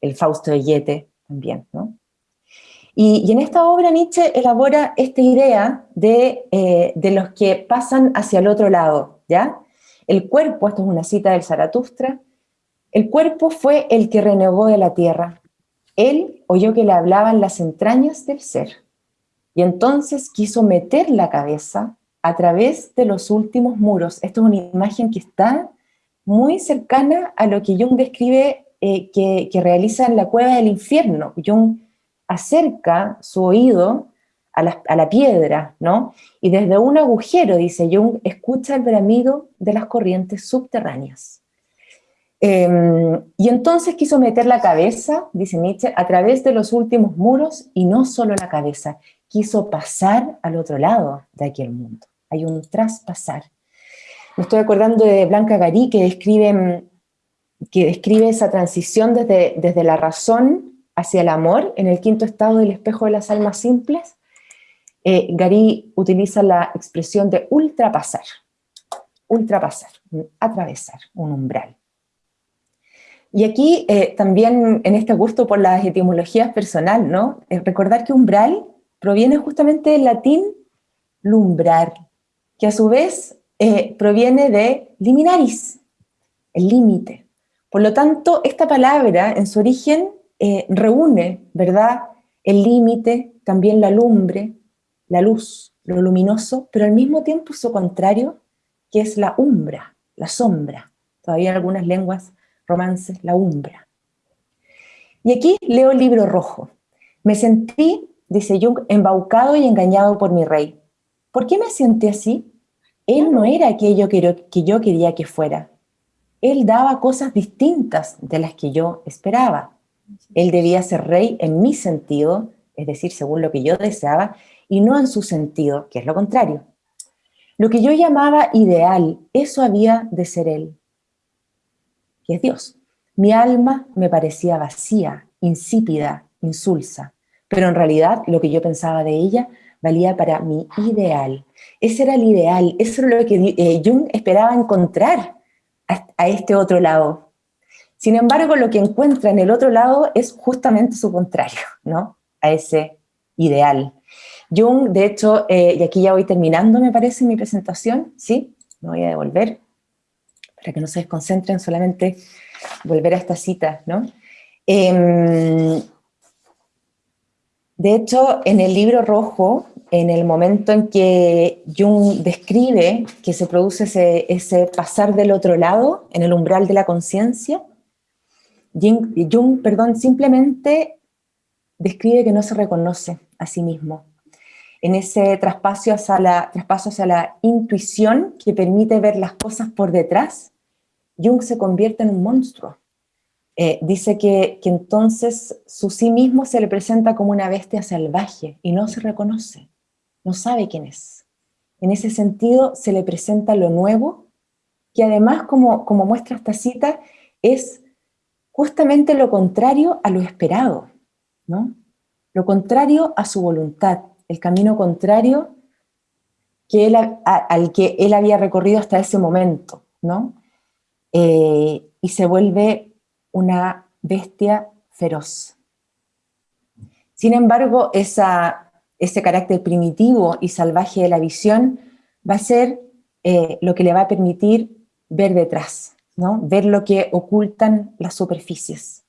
El Fausto de Goethe también, ¿no? Y, en esta obra Nietzsche elabora esta idea eh, de, los que pasan hacia el otro lado, ¿ya? El cuerpo, esto es una cita del Zaratustra, el cuerpo fue el que renegó de la tierra. Él oyó que le hablaban las entrañas del ser, y entonces quiso meter la cabeza a través de los últimos muros. Esto es una imagen que está muy cercana a lo que Jung describe eh, que, que, realiza en la cueva del infierno. Jung acerca su oído a la, piedra, ¿no? Y desde un agujero, dice Jung, escucha el bramido de las corrientes subterráneas. Em, y entonces quiso meter la cabeza, dice Nietzsche, a través de los últimos muros, y no solo la cabeza, quiso pasar al otro lado de aquel mundo. Hay un traspasar. Me estoy acordando de Blanca Garí, que describe, que describe esa transición desde, desde la razón hacia el amor, en el quinto estado del espejo de las almas simples, eh, Gary utiliza la expresión de ultrapasar, ultrapasar, atravesar un umbral. Y aquí eh, también en este gusto por las etimologías personal, ¿no? Eh, recordar que umbral proviene justamente del latín lumbrar, que a su vez proviene de liminaris, el límite. Por lo tanto, esta palabra en su origen eh, reúne, ¿verdad?, el límite, también la lumbre, la luz, lo luminoso, pero al mismo tiempo su contrario, que es la umbra, la sombra. Todavía en algunas lenguas romances, la umbra. Y aquí leo el libro rojo. Me sentí, dice Jung, embaucado y engañado por mi rey. ¿Por qué me sentí así? Él no era aquello que yo quería que fuera. Él daba cosas distintas de las que yo esperaba. Él debía ser rey en mi sentido, es decir, según lo que yo deseaba, y no en su sentido, que es lo contrario. Lo que yo llamaba ideal, eso había de ser Él, que es Dios. Mi alma me parecía vacía, insípida, insulsa, pero en realidad lo que yo pensaba de ella valía para mi ideal. Ese era el ideal, eso era lo que eh, Jung esperaba encontrar a este otro lado, sin embargo, lo que encuentra en el otro lado es justamente su contrario, ¿no? A ese ideal. Jung, de hecho, eh, y aquí ya voy terminando, me parece, mi presentación, ¿sí? Me voy a devolver, para que no se desconcentren, solamente volver a esta cita, ¿no? Em, de hecho, en el libro rojo, en el momento en que Jung describe que se produce ese, ese pasar del otro lado, en el umbral de la conciencia, Jung, perdón, simplemente describe que no se reconoce a sí mismo. En ese traspaso hacia la, intuición que permite ver las cosas por detrás, Jung se convierte en un monstruo. Eh, dice que, que entonces su sí mismo se le presenta como una bestia salvaje y no se reconoce, no sabe quién es. En ese sentido se le presenta lo nuevo, que además, como, como muestra esta cita, es justamente lo contrario a lo esperado, ¿no? Lo contrario a su voluntad, el camino contrario que él, al que él había recorrido hasta ese momento, ¿no? Eh, y se vuelve una bestia feroz. Sin embargo, ese carácter primitivo y salvaje de la visión va a ser eh, lo que le va a permitir ver detrás, ver lo que ocultan las superficies.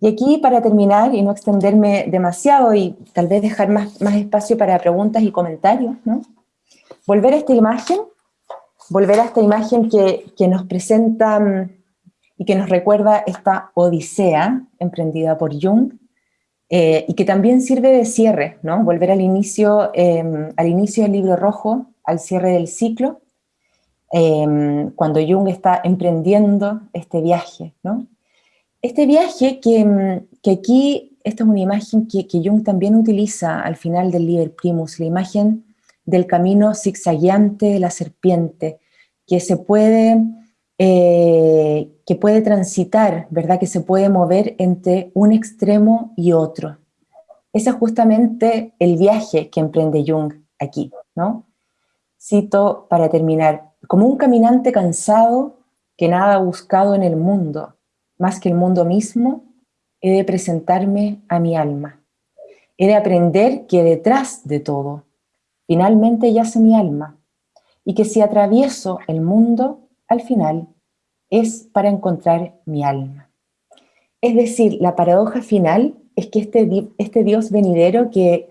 Y aquí, para terminar y no extenderme demasiado y tal vez dejar más, más espacio para preguntas y comentarios, volver a esta imagen, volver a esta imagen que, que nos presenta mm, y que nos recuerda esta odisea emprendida por Jung, eh, y que también sirve de cierre, ¿no? Volver al inicio, em, al inicio del libro rojo, al cierre del ciclo, em, cuando Jung está emprendiendo este viaje, ¿no? Este viaje que, em, que aquí, esta es una imagen que, que, Jung también utiliza al final del Liber Primus, la imagen del camino zigzagueante de la serpiente, que se puede eh, que puede transitar, ¿verdad? Que se puede mover entre un extremo y otro. Ese es justamente el viaje que emprende Jung aquí, ¿no? Cito para terminar, como un caminante cansado que nada ha buscado en el mundo, más que el mundo mismo, he de presentarme a mi alma. He de aprender que detrás de todo, finalmente yace mi alma, y que si atravieso el mundo, al final es para encontrar mi alma. Es decir, la paradoja final es que este, este Dios venidero que,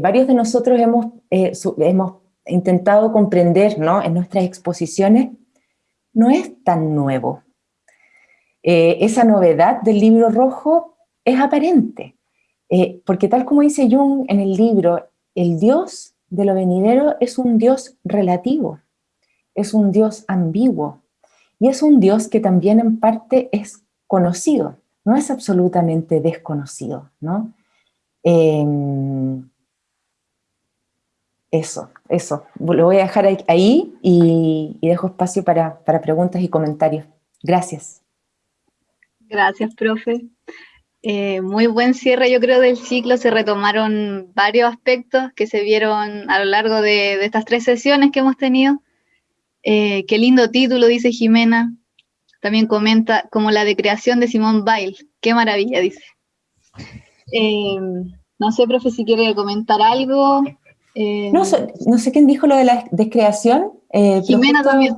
varios de nosotros hemos, eh, hemos intentado comprender ¿no? en nuestras exposiciones, no es tan nuevo. Eh, esa novedad del libro rojo es aparente, eh, porque tal como dice Jung en el libro, el Dios de lo venidero es un Dios relativo, es un Dios ambiguo, y es un Dios que también en parte es conocido, no es absolutamente desconocido, ¿no? Em, eso, eso. Lo voy a dejar ahí y, dejo espacio para, preguntas y comentarios. Gracias. Gracias, profe. Eh, muy buen cierre, yo creo, del ciclo. Se retomaron varios aspectos que se vieron a lo largo de estas tres sesiones que hemos tenido. Eh, qué lindo título, dice Jimena. También comenta como la de creación de Simón Bail. Qué maravilla, dice. Eh, no sé, profe, si quiere comentar algo. No, no, sé quién dijo lo de la descreación. Jimena también.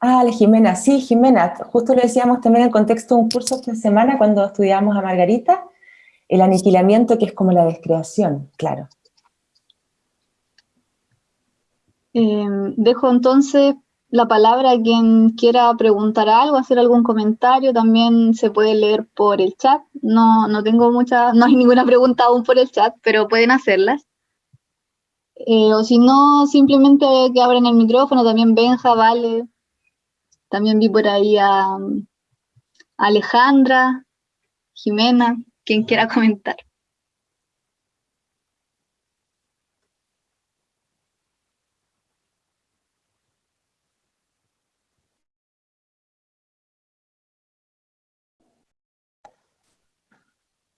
Ah, Jimena, sí, Jimena. Justo lo decíamos también en el contexto de un curso esta semana cuando estudiábamos a Margarita, el aniquilamiento que es como la descreación, claro. dejo entonces la palabra a quien quiera preguntar algo, hacer algún comentario, también se puede leer por el chat. No, no tengo mucha, no hay ninguna pregunta aún por el chat, pero pueden hacerlas. Eh, o si no, simplemente que abren el micrófono, también Benja, Vale. También vi por ahí a Alejandra, Jimena, quien quiera comentar.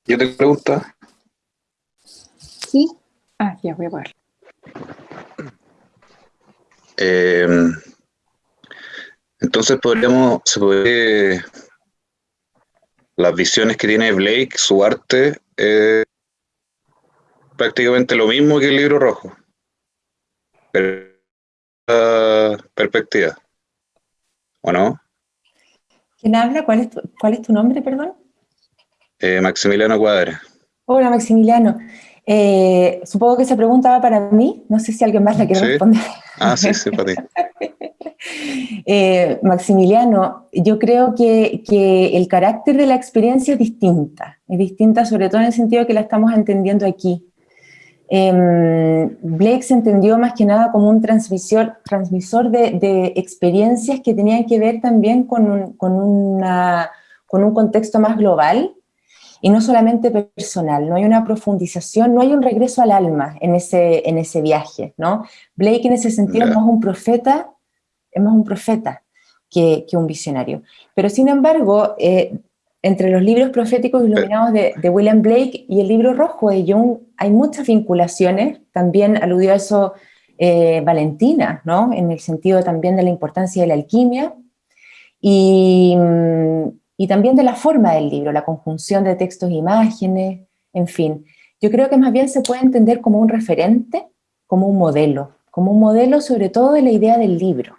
¿Yo te pregunto? Sí. Ah, ya voy a ver. Entonces podríamos, se puede, las visiones que tiene Blake, su arte, es prácticamente lo mismo que el libro rojo. Pero, perspectiva. ¿O no? ¿Quién habla? ¿Cuál es cuál es tu nombre, perdón? Eh, Maximiliano Cuadra. Hola Maximiliano. Eh, supongo que esa pregunta va para mí, no sé si alguien más la quiere responder. Ah, sí, sí, para ti. Eh, Maximiliano, yo creo que, que, el carácter de la experiencia es distinta, es distinta sobre todo en el sentido que la estamos entendiendo aquí. Em, Blake se entendió más que nada como un transmisor, transmisor de, de experiencias que tenían que ver también con un, con, una, con un contexto más global, y no solamente personal, no hay una profundización, no hay un regreso al alma en ese, en ese viaje, ¿no? Blake en ese sentido es más un profeta, es más un profeta que, un visionario. Pero sin embargo, eh, entre los libros proféticos iluminados de, de, William Blake y el libro rojo de Jung hay muchas vinculaciones, también aludió a eso eh, Valentina, ¿no? En el sentido también de la importancia de la alquimia, y, y también de la forma del libro, la conjunción de textos e imágenes, en fin. Yo creo que más bien se puede entender como un referente, como un modelo, como un modelo sobre todo de la idea del libro.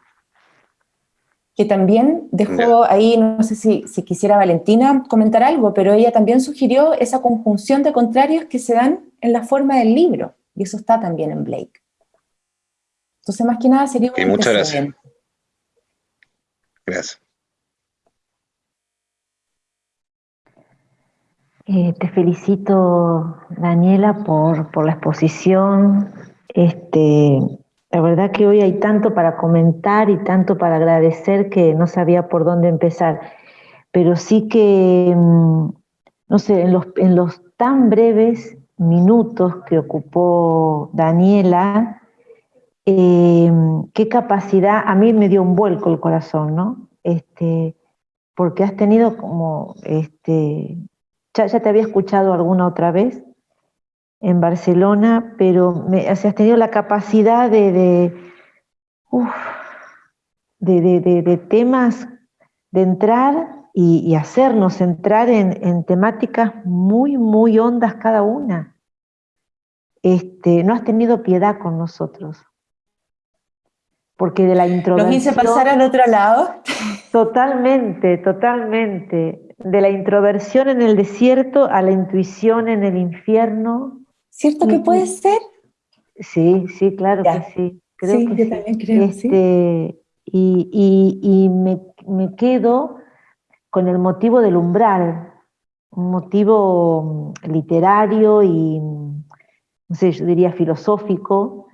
Que también dejó ahí, no sé si, si quisiera Valentina comentar algo, pero ella también sugirió esa conjunción de contrarios que se dan en la forma del libro, y eso está también en Blake. Entonces, más que nada sería un muchas gracias. Gracias. Eh, te felicito, Daniela, por, por la exposición. Este, la verdad que hoy hay tanto para comentar y tanto para agradecer que no sabía por dónde empezar. Pero sí que, mm, no sé, en los, en los tan breves minutos que ocupó Daniela, eh, qué capacidad, a mí me dio un vuelco el corazón, ¿no? Este, porque has tenido como, este, ya, te había escuchado alguna otra vez en Barcelona, pero me, has tenido la capacidad de, de, de, temas, de entrar y, hacernos entrar en, temáticas muy, muy hondas cada una. Este, no has tenido piedad con nosotros. Porque de la introversión... ¿Nos hice pasar al otro lado? Totalmente, totalmente. De la introversión en el desierto a la intuición en el infierno. ¿Cierto que puede ser? Sí, sí, claro que sí. Creo sí, yo también creo, este, Y, y, me, me, quedo con el motivo del umbral, un motivo mm, literario y, mm, no sé, yo diría filosófico,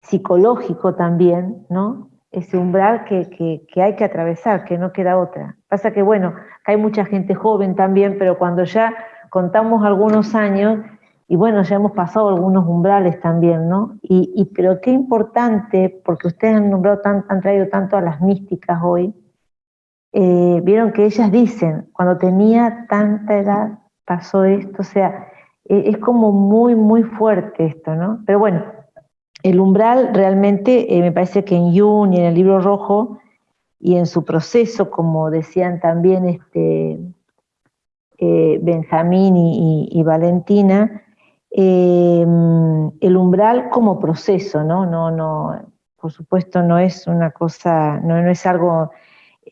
psicológico también, ¿no? Ese umbral que, hay que atravesar, que no queda otra. Pasa que, bueno, hay mucha gente joven también, pero cuando ya contamos algunos años, y bueno, ya hemos pasado algunos umbrales también, ¿no? Y, pero qué importante, porque ustedes han nombrado, han traído tanto a las místicas hoy, eh, vieron que ellas dicen, cuando tenía tanta edad pasó esto, o sea, e, es como muy, muy fuerte esto, ¿no? Pero bueno, el umbral realmente eh, me parece que en Jung y en el libro rojo y en su proceso, como decían también este, eh, Benjamín y, Valentina, el umbral como proceso, ¿no? No, no, por supuesto no es una cosa, no, no es algo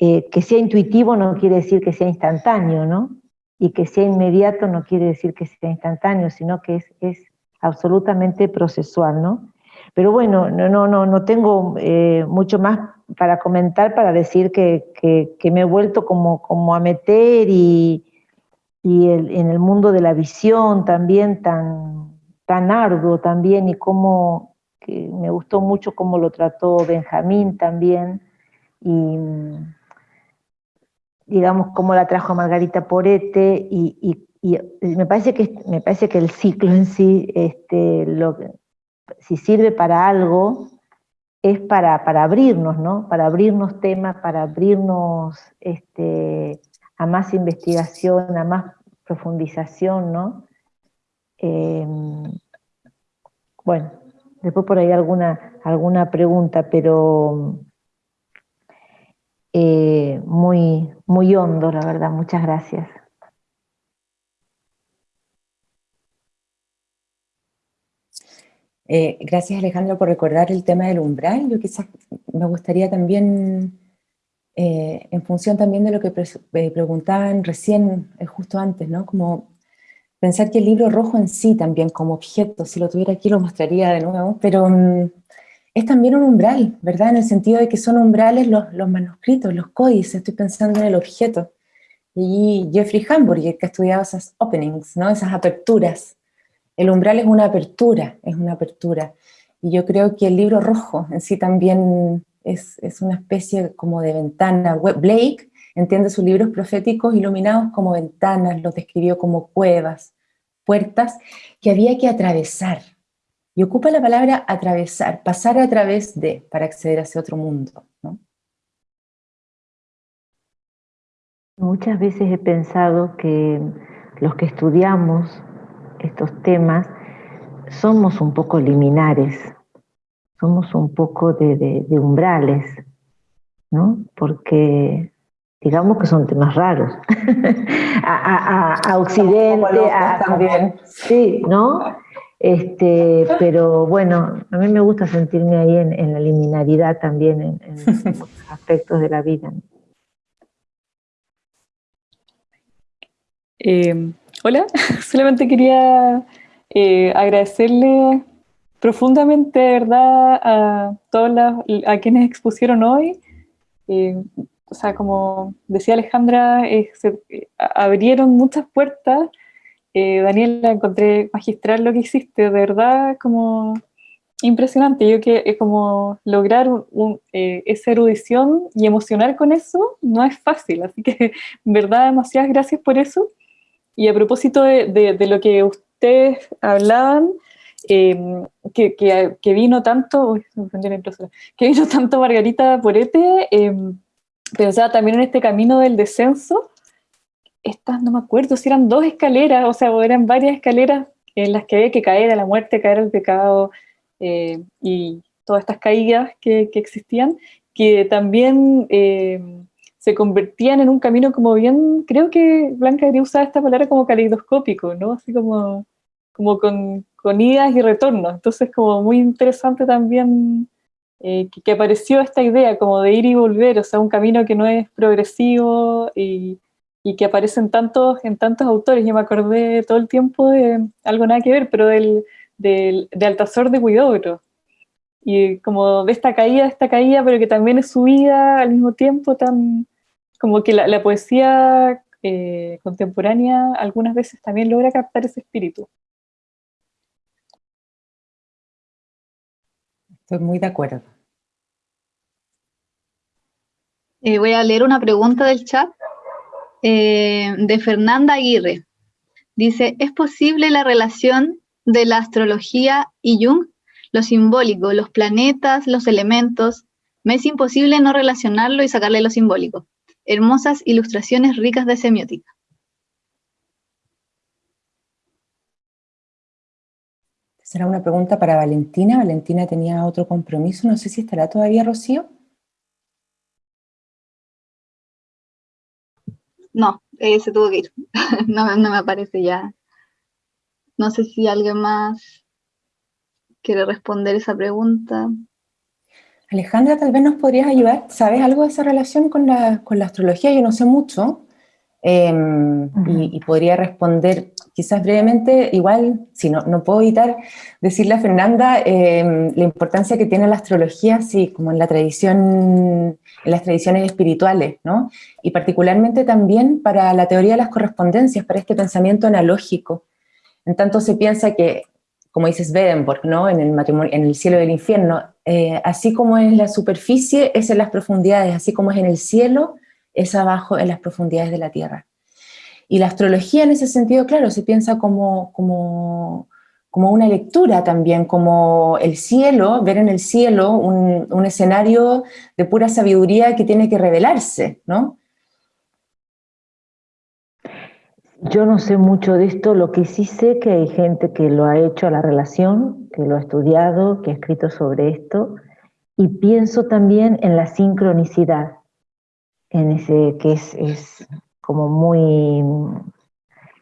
eh, que sea intuitivo no quiere decir que sea instantáneo, ¿no? Y que sea inmediato no quiere decir que sea instantáneo, sino que es, absolutamente procesual, ¿no? Pero bueno, no, no, no, no tengo eh, mucho más para comentar, para decir que, me he vuelto como, como a meter y, en el mundo de la visión también tan, tan arduo también y cómo que me gustó mucho cómo lo trató Benjamín también y digamos, cómo la trajo Margarita Porete, y, me, parece que, me parece que el ciclo en sí, este, lo, si sirve para algo, es para, para abrirnos, ¿no? Para abrirnos temas, para abrirnos este, a más investigación, a más profundización, ¿no? Em, bueno, después por ahí alguna, alguna pregunta, pero eh, muy, muy hondo, la verdad. Muchas gracias. Eh, gracias Alejandro por recordar el tema del umbral. Yo quizás me gustaría también, eh, en función también de lo que preguntaban recién, justo antes, ¿no? Como pensar que el libro rojo en sí también como objeto, si lo tuviera aquí lo mostraría de nuevo, pero mm, es también un umbral, ¿verdad? En el sentido de que son umbrales los, manuscritos, los códices, estoy pensando en el objeto. Y Jeffrey Hamburger, que ha estudiado esas openings, ¿no? esas aperturas. El umbral es una apertura, es una apertura. Y yo creo que el libro rojo en sí también es, una especie como de ventana. Blake entiende sus libros proféticos iluminados como ventanas, los describió como cuevas, puertas que había que atravesar, y ocupa la palabra atravesar, pasar a través de, para acceder a ese otro mundo. Muchas veces he pensado que los que estudiamos estos temas somos un poco liminares, somos un poco de, umbrales, ¿no? Porque digamos que son temas raros. a, Occidente, a, también. Sí, ¿no? Este, pero bueno, a mí me gusta sentirme ahí en, la liminaridad también, en, muchos aspectos de la vida. Eh, hola, solamente quería eh, agradecerle profundamente, ¿verdad?, a todos a quienes expusieron hoy. Eh, o sea, como decía Alejandra, eh, abrieron muchas puertas. Daniela, encontré magistral lo que hiciste, de verdad, como impresionante. Yo que es como lograr esa erudición y emocionar con eso no es fácil. Así que, en verdad, demasiadas gracias por eso. Y a propósito de, lo que ustedes hablaban, em, que, que, vino tanto, que vino tanto Margarita Porete, eh, pensaba también en este camino del descenso, estas no me acuerdo si eran dos escaleras, o sea, eran varias escaleras en las que había que caer a la muerte, caer al pecado, eh, y todas estas caídas que, que existían, que también se convertían en un camino como bien, creo que Blanca quería usar esta palabra como caleidoscópico, ¿no? Así como, como con, con idas y retornos. Entonces como muy interesante también eh, que, apareció esta idea como de ir y volver, o sea, un camino que no es progresivo y, y que aparece en tantos, en tantos autores. Yo me acordé todo el tiempo de algo nada que ver, pero del, del, de Altazor de Huidobro, y como de esta caída, esta caída, pero que también es subida al mismo tiempo, tan, como que la, poesía eh, contemporánea algunas veces también logra captar ese espíritu. Estoy muy de acuerdo. Eh, voy a leer una pregunta del chat eh, de Fernanda Aguirre. Dice, ¿es posible la relación de la astrología y Jung? Lo simbólico, los planetas, los elementos. Me es imposible no relacionarlo y sacarle lo simbólico hermosas ilustraciones ricas de semiótica. Será una pregunta para Valentina. Valentina tenía otro compromiso. No sé si estará todavía, Rocío. No, eh, se tuvo que ir. no, no me aparece ya. No sé si alguien más quiere responder esa pregunta. Alejandra, tal vez nos podrías ayudar. ¿Sabes algo de esa relación con la, astrología? Yo no sé mucho. Em, y, podría responder quizás brevemente, igual, si no, no puedo evitar decirle a Fernanda em, la importancia que tiene la astrología, sí, como en la tradición, en las tradiciones espirituales, ¿no? Y particularmente también para la teoría de las correspondencias, para este pensamiento analógico. En tanto se piensa que como dices Swedenborg, ¿no? en, el matrimonio, en el cielo del infierno, eh, así como en la superficie es en las profundidades, así como es en el cielo, es abajo en las profundidades de la tierra. Y la astrología en ese sentido, claro, se piensa como, como, como una lectura también, como el cielo, ver en el cielo un, un escenario de pura sabiduría que tiene que revelarse, ¿no? Yo no sé mucho de esto, lo que sí sé que hay gente que lo ha hecho a la relación, que lo ha estudiado, que ha escrito sobre esto, y pienso también en la sincronicidad, en ese que es, como muy,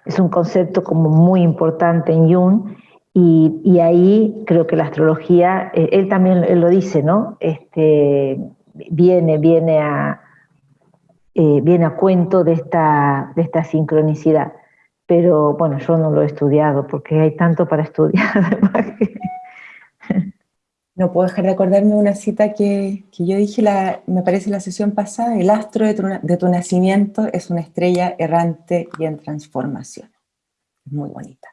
es un concepto como muy importante en Jung, y, ahí creo que la astrología, eh, él también lo dice, ¿no? Este, viene, viene a, eh, viene a cuento de esta, de esta sincronicidad. Pero bueno, yo no lo he estudiado porque hay tanto para estudiar además No puedo dejar de acordarme de una cita que, que yo dije, me parece la sesión pasada, el astro de tu, de tu, nacimiento es una estrella errante y en transformación. Muy bonita.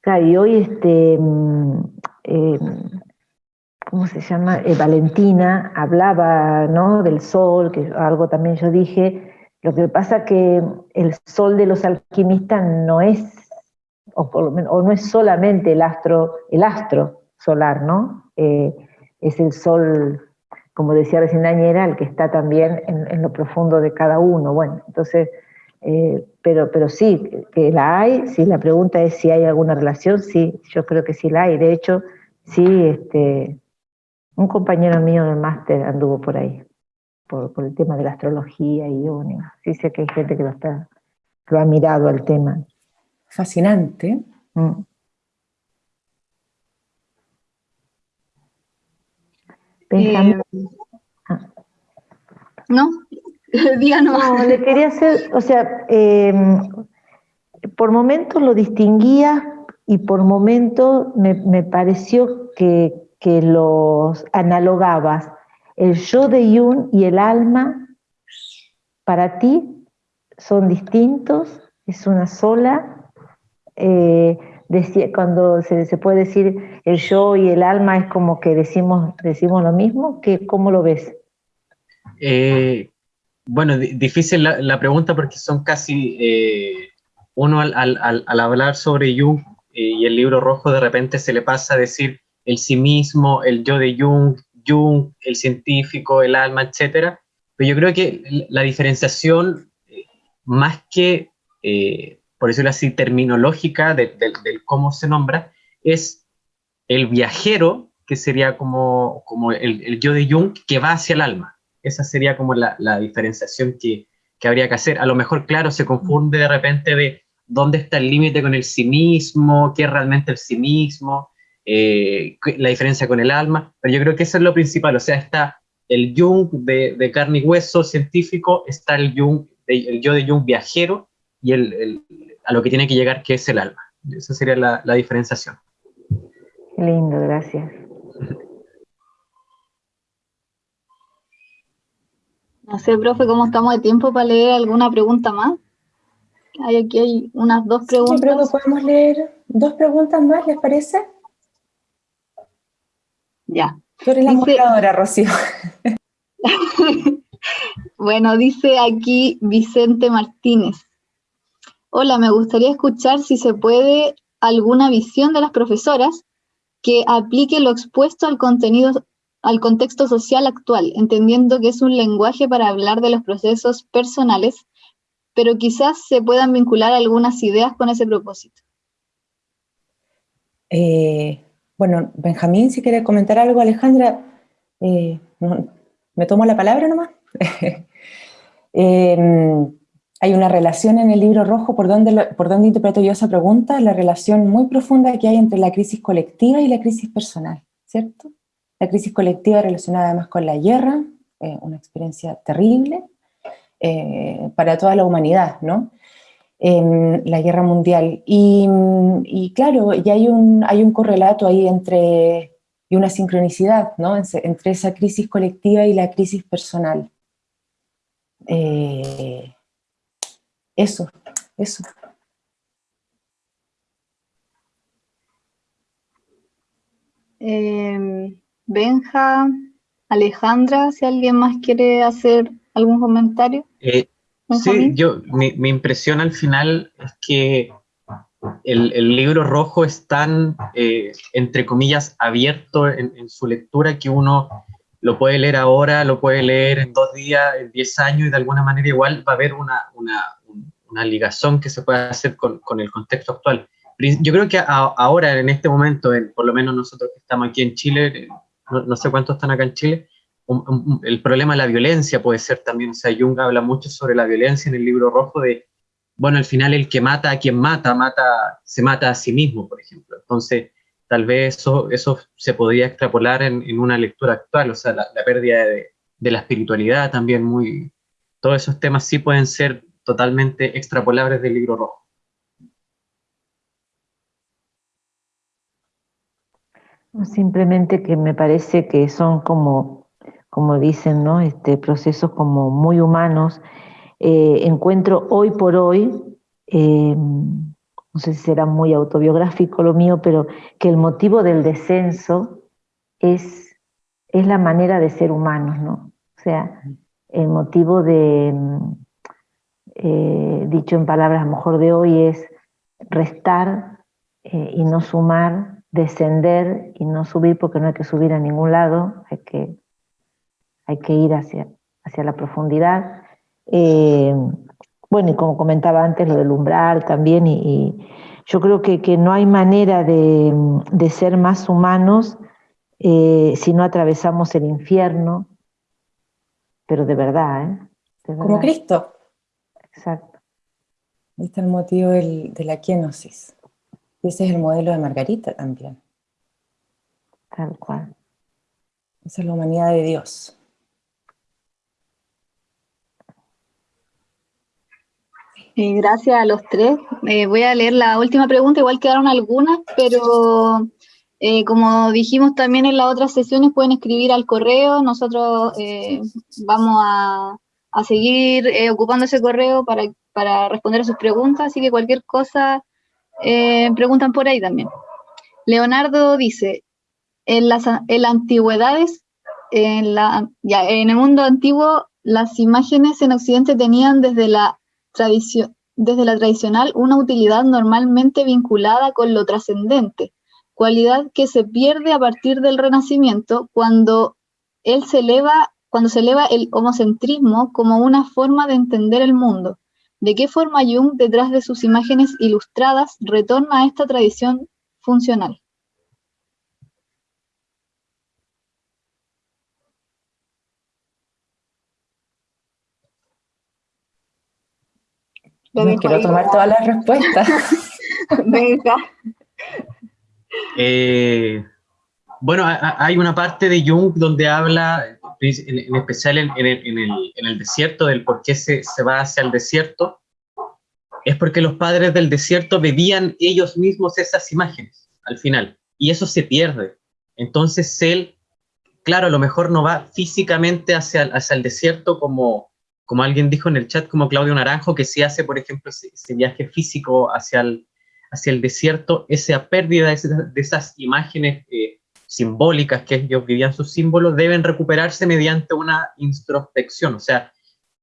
Claro, y hoy este, mm, eh, ¿cómo se llama? Eh, Valentina hablaba ¿no? del sol, que algo también yo dije, lo que pasa que el sol de los alquimistas no es, o, por lo menos, o no es solamente el astro, el astro solar, ¿no? Eh, es el sol, como decía recién Dañera, el que está también en, lo profundo de cada uno. Bueno, entonces, eh, pero, pero sí, que la hay, sí, la pregunta es si hay alguna relación, sí, yo creo que sí la hay. De hecho, sí, este, un compañero mío del máster anduvo por ahí, por, el tema de la astrología y Sí sé que hay gente que lo, está, lo ha mirado al tema. Fascinante. Mm. Eh, no. No, le quería hacer, o sea, em, por momentos lo distinguía y por momentos me, pareció que, que, los analogabas. El yo de Jung y el alma, para ti, son distintos, es una sola. Eh, cuando se, puede decir el yo y el alma, es como que decimos, decimos lo mismo, que, ¿cómo lo ves? Eh, bueno, difícil la, pregunta porque son casi, eh, uno al, al, al, hablar sobre Jung eh, y el libro rojo de repente se le pasa a decir el sí mismo, el yo de Jung, Jung, el científico, el alma, etc. Pero yo creo que la diferenciación, eh, más que, por decirlo así, terminológica del cómo se nombra, es el viajero, que sería como, el, yo de Jung, que va hacia el alma esa sería como la, diferenciación que, habría que hacer. A lo mejor, claro, se confunde de repente de dónde está el límite con el sí mismo, qué es realmente el sí mismo, eh, la diferencia con el alma, pero yo creo que eso es lo principal, o sea, está el Jung de, carne y hueso científico, está el, Jung, el yo de Jung viajero y el, a lo que tiene que llegar, que es el alma. Esa sería la, la diferenciación. Lindo, gracias. No sé, profe, ¿cómo estamos de tiempo para leer alguna pregunta más? Hay aquí hay unas dos preguntas. Sí, creo que podemos leer dos preguntas más, ¿les parece? Ya. Tú eres la moderadora, Rocío. bueno, dice aquí Vicente Martínez. Hola, me gustaría escuchar si se puede alguna visión de las profesoras que aplique lo expuesto al contenido al contexto social actual, entendiendo que es un lenguaje para hablar de los procesos personales, pero quizás se puedan vincular algunas ideas con ese propósito. Eh, bueno, Benjamín, si quiere comentar algo, Alejandra, eh, ¿me tomo la palabra nomás? Em, hay una relación en el libro rojo, ¿por dónde, ¿por dónde interpreto yo esa pregunta? La relación muy profunda que hay entre la crisis colectiva y la crisis personal, ¿cierto? La crisis colectiva relacionada además con la guerra, eh, una experiencia terrible eh, para toda la humanidad, ¿no? la guerra mundial. Y, claro, hay un, hay un correlato ahí entre, y una sincronicidad, ¿no? Entre esa crisis colectiva y la crisis personal. Eh, eso, eso. Eh, Benja, Alejandra, si alguien más quiere hacer algún comentario. Eh, sí, yo, mi, impresión al final es que el, libro rojo es tan, eh, entre comillas, abierto en, su lectura que uno lo puede leer ahora, lo puede leer en dos días, en diez años, y de alguna manera igual va a haber una, una, ligación que se puede hacer con, con, el contexto actual. Yo creo que ahora, en este momento, por lo menos nosotros que estamos aquí en Chile, no, sé cuántos están acá en Chile, el problema de la violencia puede ser también, o sea, Jung habla mucho sobre la violencia en el libro rojo de, bueno, al final el que mata a quien mata, mata se mata a sí mismo, por ejemplo. Entonces, tal vez eso, eso se podría extrapolar en, una lectura actual, o sea, la, pérdida de, de, la espiritualidad también muy... Todos esos temas sí pueden ser totalmente extrapolables del libro rojo. Simplemente que me parece que son como, como dicen, ¿no? Este, procesos como muy humanos. Eh, encuentro hoy por hoy, eh, no sé si será muy autobiográfico lo mío, pero que el motivo del descenso es, es la manera de ser humanos, ¿no? O sea, el motivo de, eh, dicho en palabras a lo mejor de hoy, es restar y no sumar descender y no subir porque no hay que subir a ningún lado, hay que, hay que ir hacia, hacia la profundidad. Eh, bueno, y como comentaba antes, lo del umbral también, y, yo creo que, que, no hay manera de, de ser más humanos eh, si no atravesamos el infierno, pero de verdad, ¿eh? Como Cristo. Exacto. Este es el motivo del, de la kenosis. Ese es el modelo de Margarita también. Tal cual. Esa es la humanidad de Dios. gracias a los tres. Eh, voy a leer la última pregunta, igual quedaron algunas, pero eh, como dijimos también en las otras sesiones, pueden escribir al correo, nosotros eh, vamos a, seguir ocupando ese correo para, para, responder a sus preguntas, así que cualquier cosa preguntan por ahí también. Leonardo dice, en las, en antigüedades, en, la, ya, en el mundo antiguo, las imágenes en Occidente tenían desde la tradición, desde la tradicional una utilidad normalmente vinculada con lo trascendente, cualidad que se pierde a partir del Renacimiento cuando él se eleva, cuando se eleva el homocentrismo como una forma de entender el mundo. ¿De qué forma Jung, detrás de sus imágenes ilustradas, retorna a esta tradición funcional? No quiero tomar todas las respuestas. Venga. Eh, bueno, hay una parte de Jung donde habla, en, especial en, el, desierto, del por qué se, se va hacia el desierto, es porque los padres del desierto bebían ellos mismos esas imágenes al final, y eso se pierde. Entonces él, claro, a lo mejor no va físicamente hacia, hacia el desierto como, como alguien dijo en el chat, como Claudio Naranjo, que si hace, por ejemplo, ese, viaje físico hacia el, hacia el desierto, esa pérdida de, esas, imágenes eh, simbólicas que ellos vivían sus símbolos, deben recuperarse mediante una introspección. O sea,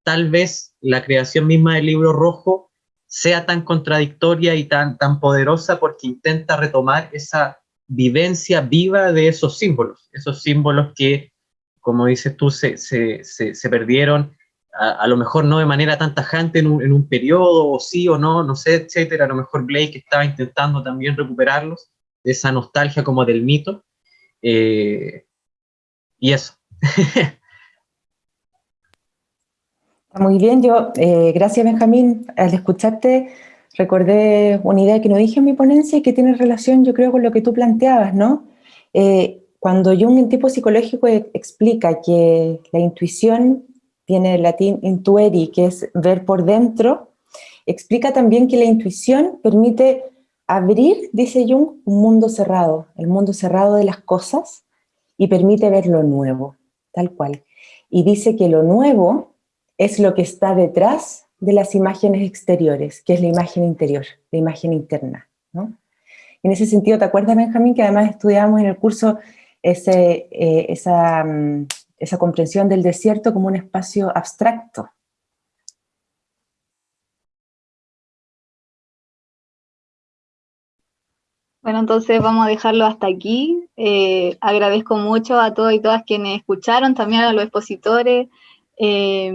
tal vez la creación misma del libro rojo sea tan contradictoria y tan, tan poderosa porque intenta retomar esa vivencia viva de esos símbolos, esos símbolos que, como dices tú, se, se, se perdieron a, lo mejor no de manera tan tajante en un, en un, periodo, o sí o no, no sé, etcétera. A lo mejor Blake estaba intentando también recuperarlos, esa nostalgia como del mito. Eh, y eso. Muy bien, yo, eh, gracias Benjamín, al escucharte recordé una idea que no dije en mi ponencia y que tiene relación yo creo con lo que tú planteabas, ¿no? Eh, cuando Jung en tipo psicológico explica que la intuición tiene el latín intueri, que es ver por dentro, explica también que la intuición permite abrir, dice Jung, un mundo cerrado, el mundo cerrado de las cosas, y permite ver lo nuevo, tal cual. Y dice que lo nuevo es lo que está detrás de las imágenes exteriores, que es la imagen interior, la imagen interna. En ese sentido, ¿te acuerdas, Benjamín, que además estudiamos en el curso eh, esa, mm, esa comprensión del desierto como un espacio abstracto. Bueno, entonces vamos a dejarlo hasta aquí. Eh, agradezco mucho a todos y todas quienes escucharon, también a los expositores. Eh,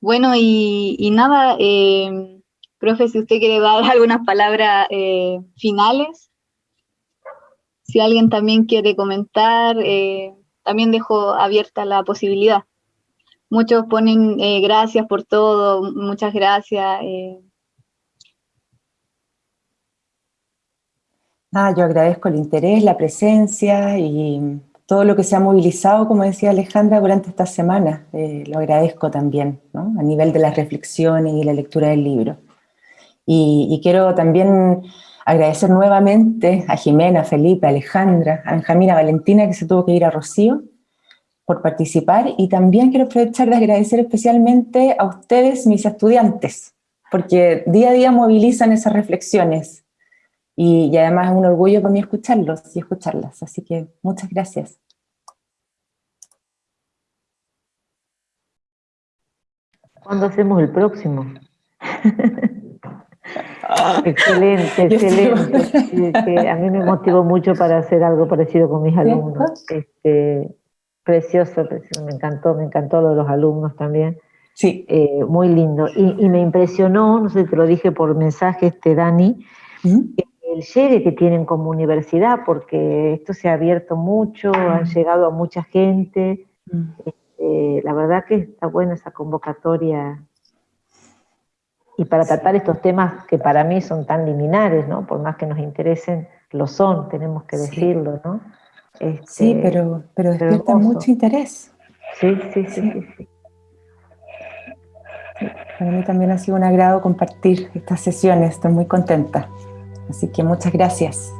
bueno, y, nada, eh, profe, si usted quiere dar algunas palabras finales, si alguien también quiere comentar, también dejo abierta la posibilidad. Muchos ponen eh, gracias por todo, muchas gracias. Ah, yo agradezco el interés, la presencia y todo lo que se ha movilizado, como decía Alejandra, durante esta semana. Eh, lo agradezco también, ¿no? a nivel de las reflexiones y la lectura del libro. Y, quiero también Agradecer nuevamente a Jimena, Felipe, Alejandra, a Benjamín, a Valentina, que se tuvo que ir a Rocío, por participar. Y también quiero aprovechar de agradecer especialmente a ustedes, mis estudiantes, porque día a día movilizan esas reflexiones. Y, y además es un orgullo para mí escucharlos y escucharlas. Así que muchas gracias. ¿Cuándo hacemos el próximo? Excelente, excelente. a mí me motivó mucho para hacer algo parecido con mis alumnos. Este, precioso, precioso, me encantó, me encantó lo de los alumnos también. Sí. Eh, muy lindo. Y, me impresionó, no sé, te lo dije por mensaje, este Dani, el llegue que tienen como universidad, porque esto se ha abierto mucho, han llegado a mucha gente. Este, la verdad que está buena esa convocatoria y para tratar estos temas que para mí son tan liminares, ¿no? Por más que nos interesen, lo son, tenemos que decirlo, ¿no? Este, sí, pero, pero despierta mucho interés. Sí, sí, sí, sí. Para mí también ha sido un agrado compartir estas sesiones, estoy muy contenta. Así que muchas gracias.